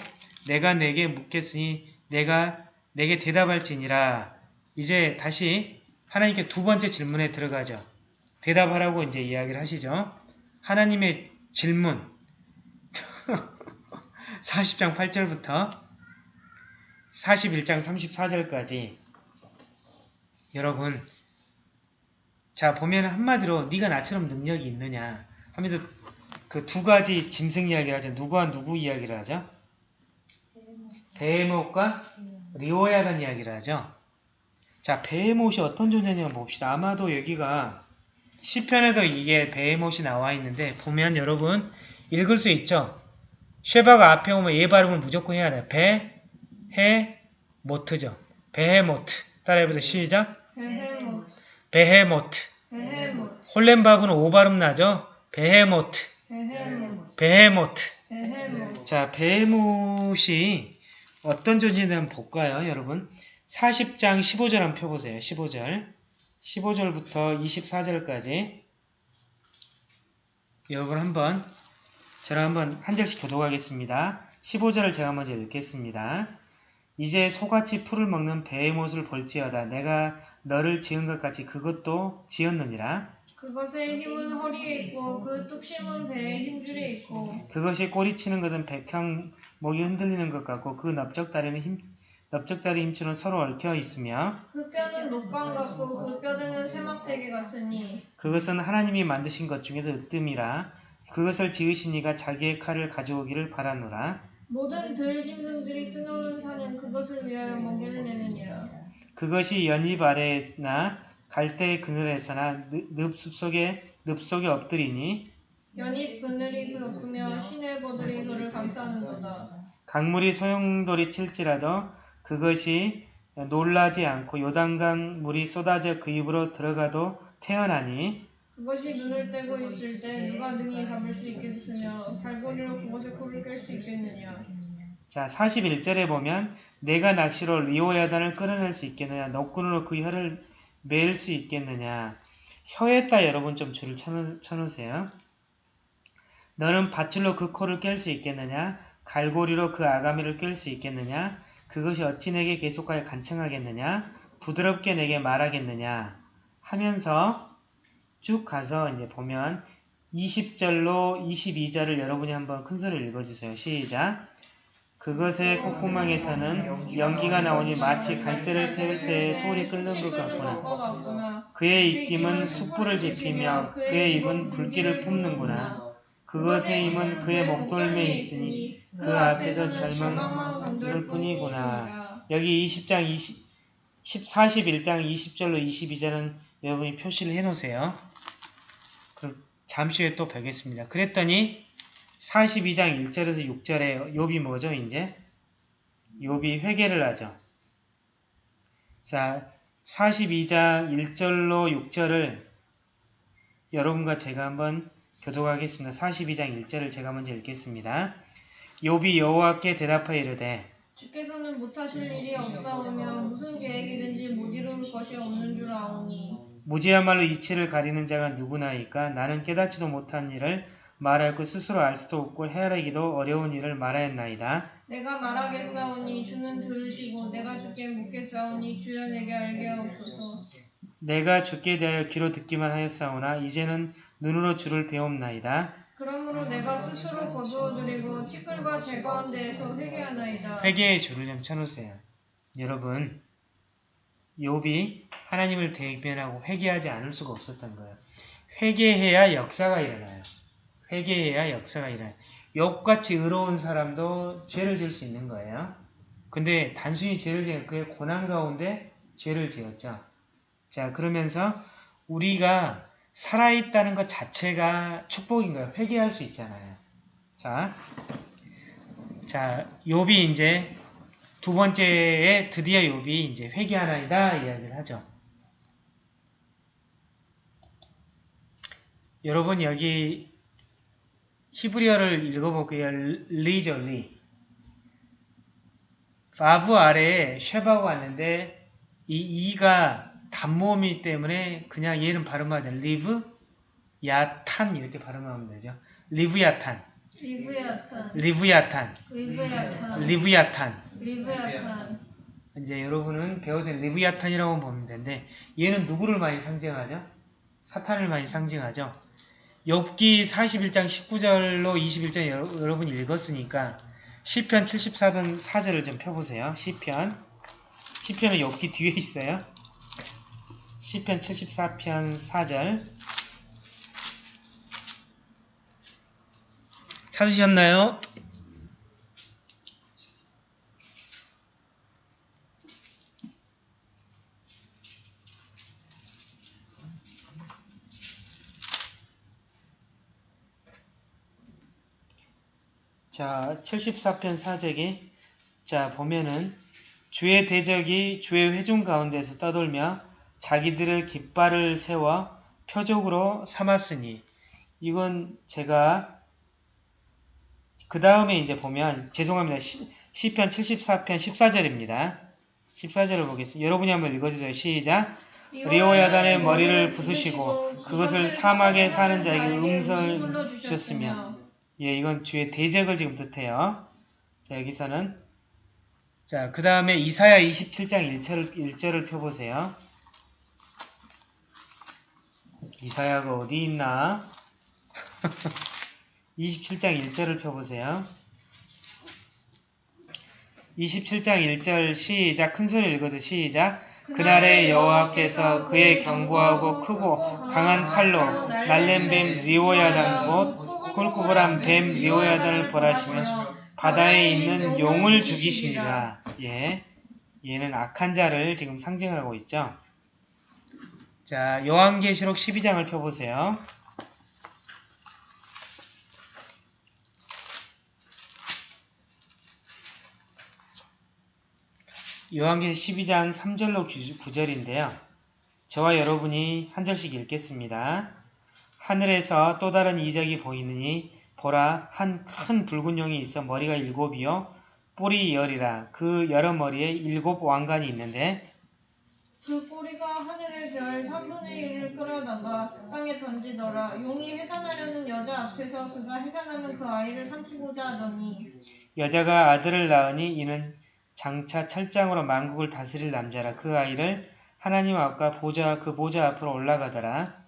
내가 내게 묻겠으니 내가 내게 대답할지니라. 이제 다시 하나님께 두 번째 질문에 들어가죠. 대답하라고 이제 이야기를 하시죠. 하나님의 질문 40장 8절부터 41장 34절까지 여러분 자 보면 한마디로 네가 나처럼 능력이 있느냐 하면서 그 두 가지 짐승 이야기를 하죠. 누구와 누구 이야기를 하죠? 베헤못과 리오야단 이야기를 하죠. 자 베헤못이 어떤 존재냐 봅시다. 아마도 여기가 시편에도 이게 베헤못이 나와 있는데 보면 여러분 읽을 수 있죠. 쉐바가 앞에 오면 얘 발음을 무조건 해야 돼요. 베헤모트죠. 베헤모트 따라해보세요. 시작. 베헤모트 베헤모트 베헤모트 홀렘바브는 오 발음 나죠? 베헤모트 베헤모트 베헤모트 베헤모트 자 베헤못이 어떤 존재인지 한번 볼까요 여러분 40장 15절 한번 펴보세요 15절 15절부터 24절까지 여러분 한번 저랑 한번 한 절씩 교독하겠습니다. 15절을 제가 먼저 읽겠습니다. 이제 소같이 풀을 먹는 베헤못을 볼지어다. 내가 너를 지은 것 같이 그것도 지었느니라. 그것의 힘은 허리에 있고 그 뚝심은 배의 힘줄에 있고 그것이 꼬리치는 것은 백향 목이 흔들리는 것 같고 그 넓적다리는 힘 넓적다리 힘줄은 서로 얽혀 있으며 그 뼈는 녹광 같고 그 뼈대는 세막대기 같으니 그것은 하나님이 만드신 것 중에서 으뜸이라. 그것을 지으신 이가 자기의 칼을 가져오기를 바라노라. 모든 들짐승들이 뜨노는 산은 그것을 위하여 먹이를 내느니라. 그것이 연잎 아래나 갈대 그늘에서나 늪- 늪 속에 늪 속에 엎드리니 연잎 그늘이 그렇으며 시내버들이 그를 감싸는도다. 강물이 소용돌이 칠지라도 그것이 놀라지 않고 요단강 물이 쏟아져 그 입으로 들어가도 태어나니 그것이 눈을 떼고 있을 때 누가 능히 잡을 수 있겠으며 발고리로 그것의 코를 깰 수 있겠느냐? 자 41절에 보면 내가 낚시로 리오야단을 끌어낼 수 있겠느냐? 너꾼으로 그 혀를 매일 수 있겠느냐? 혀에다 여러분 좀 줄을 쳐놓, 쳐놓으세요. 너는 밧줄로 그 코를 깰 수 있겠느냐? 갈고리로 그 아가미를 깰 수 있겠느냐 그것이 어찌 내게 계속하여 간청하겠느냐 부드럽게 내게 말하겠느냐 하면서 쭉 가서 이제 보면 20절로 22절을 여러분이 한번 큰 소리로 읽어주세요. 시작. 그것의 콧구멍에서는 연기가 나오니 마치 갈대를 태울 때 소리 끓는 것 같구나. 같구나 그의 입김은 숯불을 지피며 그의 입은 불길을 뿜는구나. 그것의 힘은 그의 목덜미에 있으니 그 앞에서 절망만 을 뿐이구나. 여기 20장 20, 10, 41장 20절로 22절은 여러분이 표시를 해놓으세요. 그럼 잠시 후에 또 뵙겠습니다. 그랬더니 42장 1절에서 6절에 욥이 뭐죠 이제? 욥이 회개를 하죠. 자 42장 1절로 6절을 여러분과 제가 한번 교독하겠습니다. 42장 1절을 제가 먼저 읽겠습니다. 욥이 여호와께 대답하여 이르되 주께서는 못하실 일이 없사오며 무슨 계획이든지 못 이룰 것이 없는 줄 아오니 무지야말로 이치를 가리는 자가 누구나이까 나는 깨닫지도 못한 일을 말하고 스스로 알 수도 없고 헤아리기도 어려운 일을 말하였나이다. 내가 말하겠사오니 주는 들으시고 내가 주께 묻겠사오니 주여 내게 알게 하옵소서 내가 주께 대하여 귀로 듣기만 하였사오나 이제는 눈으로 주를 배움나이다. 그러므로 내가 스스로 거두어드리고 티끌과 제거한 데에서 회개하나이다 회개의 줄을 좀 쳐놓으세요. 여러분, 욥이 하나님을 대변하고 회개하지 않을 수가 없었던 거예요. 회개해야 역사가 일어나요. 회개해야 역사가 일어나요. 욥같이 의로운 사람도 죄를 지을 수 있는 거예요. 근데 단순히 죄를 지은 그의 고난 가운데 죄를 지었죠. 자, 그러면서 우리가 살아있다는 것 자체가 축복인 거예요. 회개할 수 있잖아요. 자, 자, 욥이 이제 두 번째에 드디어 욥이 이제 회개하나이다 이야기를 하죠. 여러분 여기 히브리어를 읽어볼게요. 리죠, 리. 바브 아래에 쉐바가 왔는데 이 이가 단모음이기 때문에 그냥 얘는 발음하자. 리브, 야탄 이렇게 발음하면 되죠. 리브 야탄, 리브 야탄 리브 야탄, 리브 야탄 리브 야탄. 리브 야탄 이제 여러분은 배우신 리브 야탄이라고 보면 되는데 얘는 누구를 많이 상징하죠? 사탄을 많이 상징하죠. 욥기 41장 19절로 21절 여러, 여러분이 읽었으니까 시편 74편 4절을 좀 펴보세요. 시편 시편은 욥기 뒤에 있어요. 시편 74편 4절 찾으셨나요? 자, 74편 사적이 자, 보면은 주의 대적이 주의 회중 가운데서 떠돌며 자기들의 깃발을 세워 표적으로 삼았으니 이건 제가 그 다음에 이제 보면 죄송합니다. 시, 시편 74편 14절입니다. 14절을 보겠습니다. 여러분이 한번 읽어주세요. 시작. 리오야단의 머리를 부수시고 그것을 사막에 사는 자에게 음성을 주셨으며 예, 이건 주의 대적을 지금 뜻해요. 자, 여기서는 자, 그 다음에 이사야 27장 1절을, 1절을 펴보세요. 이사야가 어디 있나? 27장 1절을 펴보세요. 27장 1절 시작 큰 소리 읽어도 시작 그날에 여호와께서 그의 견고하고 크고 강한 칼로 날랜 뱀 리오야단 곧 꿀꿀한 뱀 리오야단을 벌하시며 바다에 있는 용을 죽이시니라. 예. 얘는 악한 자를 지금 상징하고 있죠. 자, 요한계시록 12장을 펴보세요. 요한계시 12장 3절로 9절인데요. 저와 여러분이 한 절씩 읽겠습니다. 하늘에서 또 다른 이적이 보이느니 보라 한 큰 붉은 용이 있어 머리가 일곱이요 뿔이 열이라 그 여러 머리에 일곱 왕관이 있는데 그 꼬리가 하늘의 별 3분의 1을 끌어다가 땅에 던지더라. 용이 해산하려는 여자 앞에서 그가 해산하면 그 아이를 삼키고자 하더니 여자가 아들을 낳으니 이는 장차 철장으로 만국을 다스릴 남자라 그 아이를 하나님 앞과 보좌 그 보좌 앞으로 올라가더라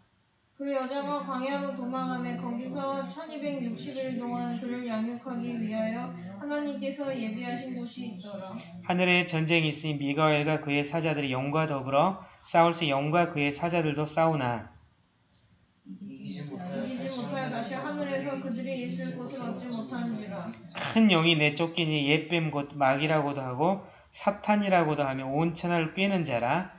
그 여자가 광야로 도망하며 거기서 1260일 동안 그를 양육하기 위하여 하나님께서 예비하신 곳이 있더라. 하늘에 전쟁이 있으니 미가엘과 그의 사자들이 영과 더불어 싸울 수 영과 그의 사자들도 싸우나. 이기지 못하여 이기지 못하여 다시 하늘에서 그들이 있을 곳을 얻지 못하는지라. 큰 용이 내쫓기니 옛뱀 곧 마귀라고도 하고 사탄이라고도 하며 온 천하를 꿰는 자라.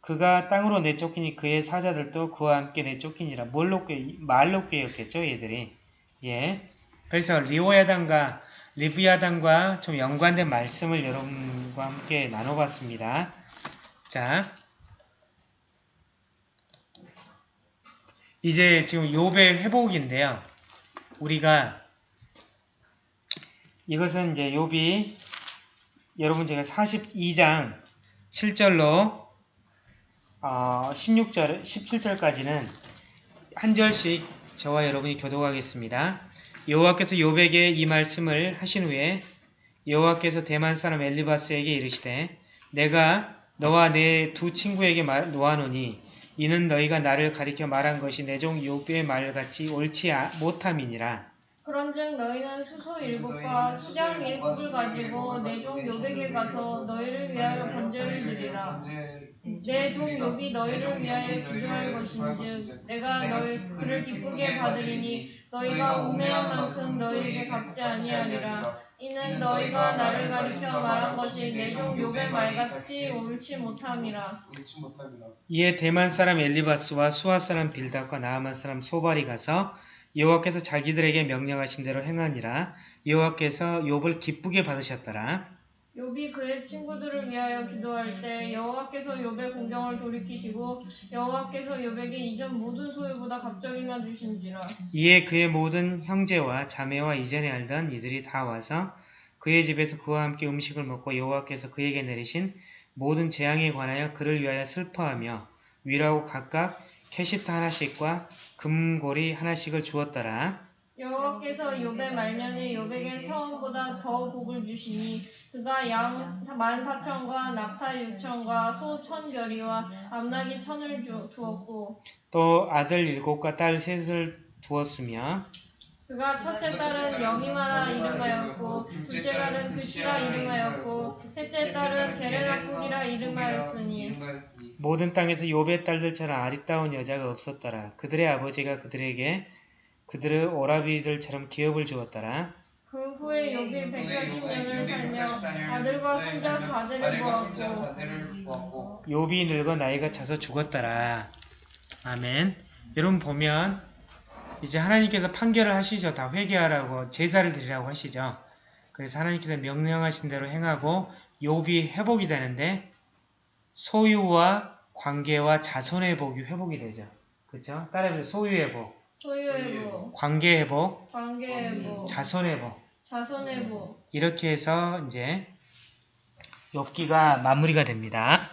그가 땅으로 내쫓기니 그의 사자들도 그와 함께 내쫓기니라. 뭘로 꿰 말로 꿰었겠죠 얘들이? 예. 그래서 리오야단과 리브야단과 좀 연관된 말씀을 여러분과 함께 나눠봤습니다 자 이제 지금 욥의 회복인데요 우리가 이것은 이제 욥이 여러분 제가 42장 7절로 어, 16절, 17절까지는 한 절씩 저와 여러분이 교독하겠습니다. 여호와께서 욥에게 이 말씀을 하신 후에 여호와께서 대만 사람 엘리바스에게 이르시되 내가 너와 내 두 친구에게 말, 놓아노니 이는 너희가 나를 가리켜 말한 것이 내종 욥의 말같이 옳지 아- 못함이니라. 그런즉 너희는 수소 일곱과 수장 일곱을 가지고 내 종 요백에 가서 너희를 위하여 번제를 드리라. 내종 욥이 너희를 위하여 기도할 것인즉 내가 너희 그를 기쁘게 받으리니 너희가 우매한 만큼 너희에게 갚지 아니하리라. 이는 너희가 나를 가리켜 말한 것이 내종 욥의 말같이 옳지 못함이라. 이에 대만 사람 엘리바스와 수아 사람 빌닷과 나아만 사람 소발이 가서 여호와께서 자기들에게 명령하신 대로 행하니라 여호와께서 욥을 기쁘게 받으셨더라 욥이 그의 친구들을 위하여 기도할 때 여호와께서 욥의 공경을 돌이키시고 여호와께서 욥에게 이전 모든 소유보다 갑절이나 주신지라. 이에 그의 모든 형제와 자매와 이전에 알던 이들이 다 와서 그의 집에서 그와 함께 음식을 먹고 여호와께서 그에게 내리신 모든 재앙에 관하여 그를 위하여 슬퍼하며 위로하고 각각 캐시타 하나씩과 금고리 하나씩을 주었더라. 여호와께서 욥의 말년에 욥에게 처음보다 더 복을 주시니 그가 양 만 사천과 낙타 육천과 소 천별이와 암나기 천을 주, 두었고 또 아들 일곱과 딸 셋을 두었으며 그가 첫째 딸은 여미마라 이름하였고 둘째 딸은 그시라 이름하였고 셋째 딸은 게레나국이라 이름하였으니 모든 땅에서 욥의 딸들처럼 아리따운 여자가 없었더라. 그들의 아버지가 그들에게 그들의 오라비들처럼 기업을 주었더라. 그 후에 욥이 180년을 살며 아들과 손자 사대를 보았고 욥이 늙어 나이가 차서 죽었더라. 아멘. 여러분 보면 이제 하나님께서 판결을 하시죠. 다 회개하라고 제사를 드리라고 하시죠. 그래서 하나님께서 명령하신 대로 행하고 욥이 회복이 되는데 소유와 관계와 자손의 복이 회복이 되죠. 그렇죠? 따라해보세요. 소유 회복, 소유의 복, 관계 회복, 관계의 복, 자손 회복. 자손의 복 이렇게 해서 이제 욥기가 마무리가 됩니다.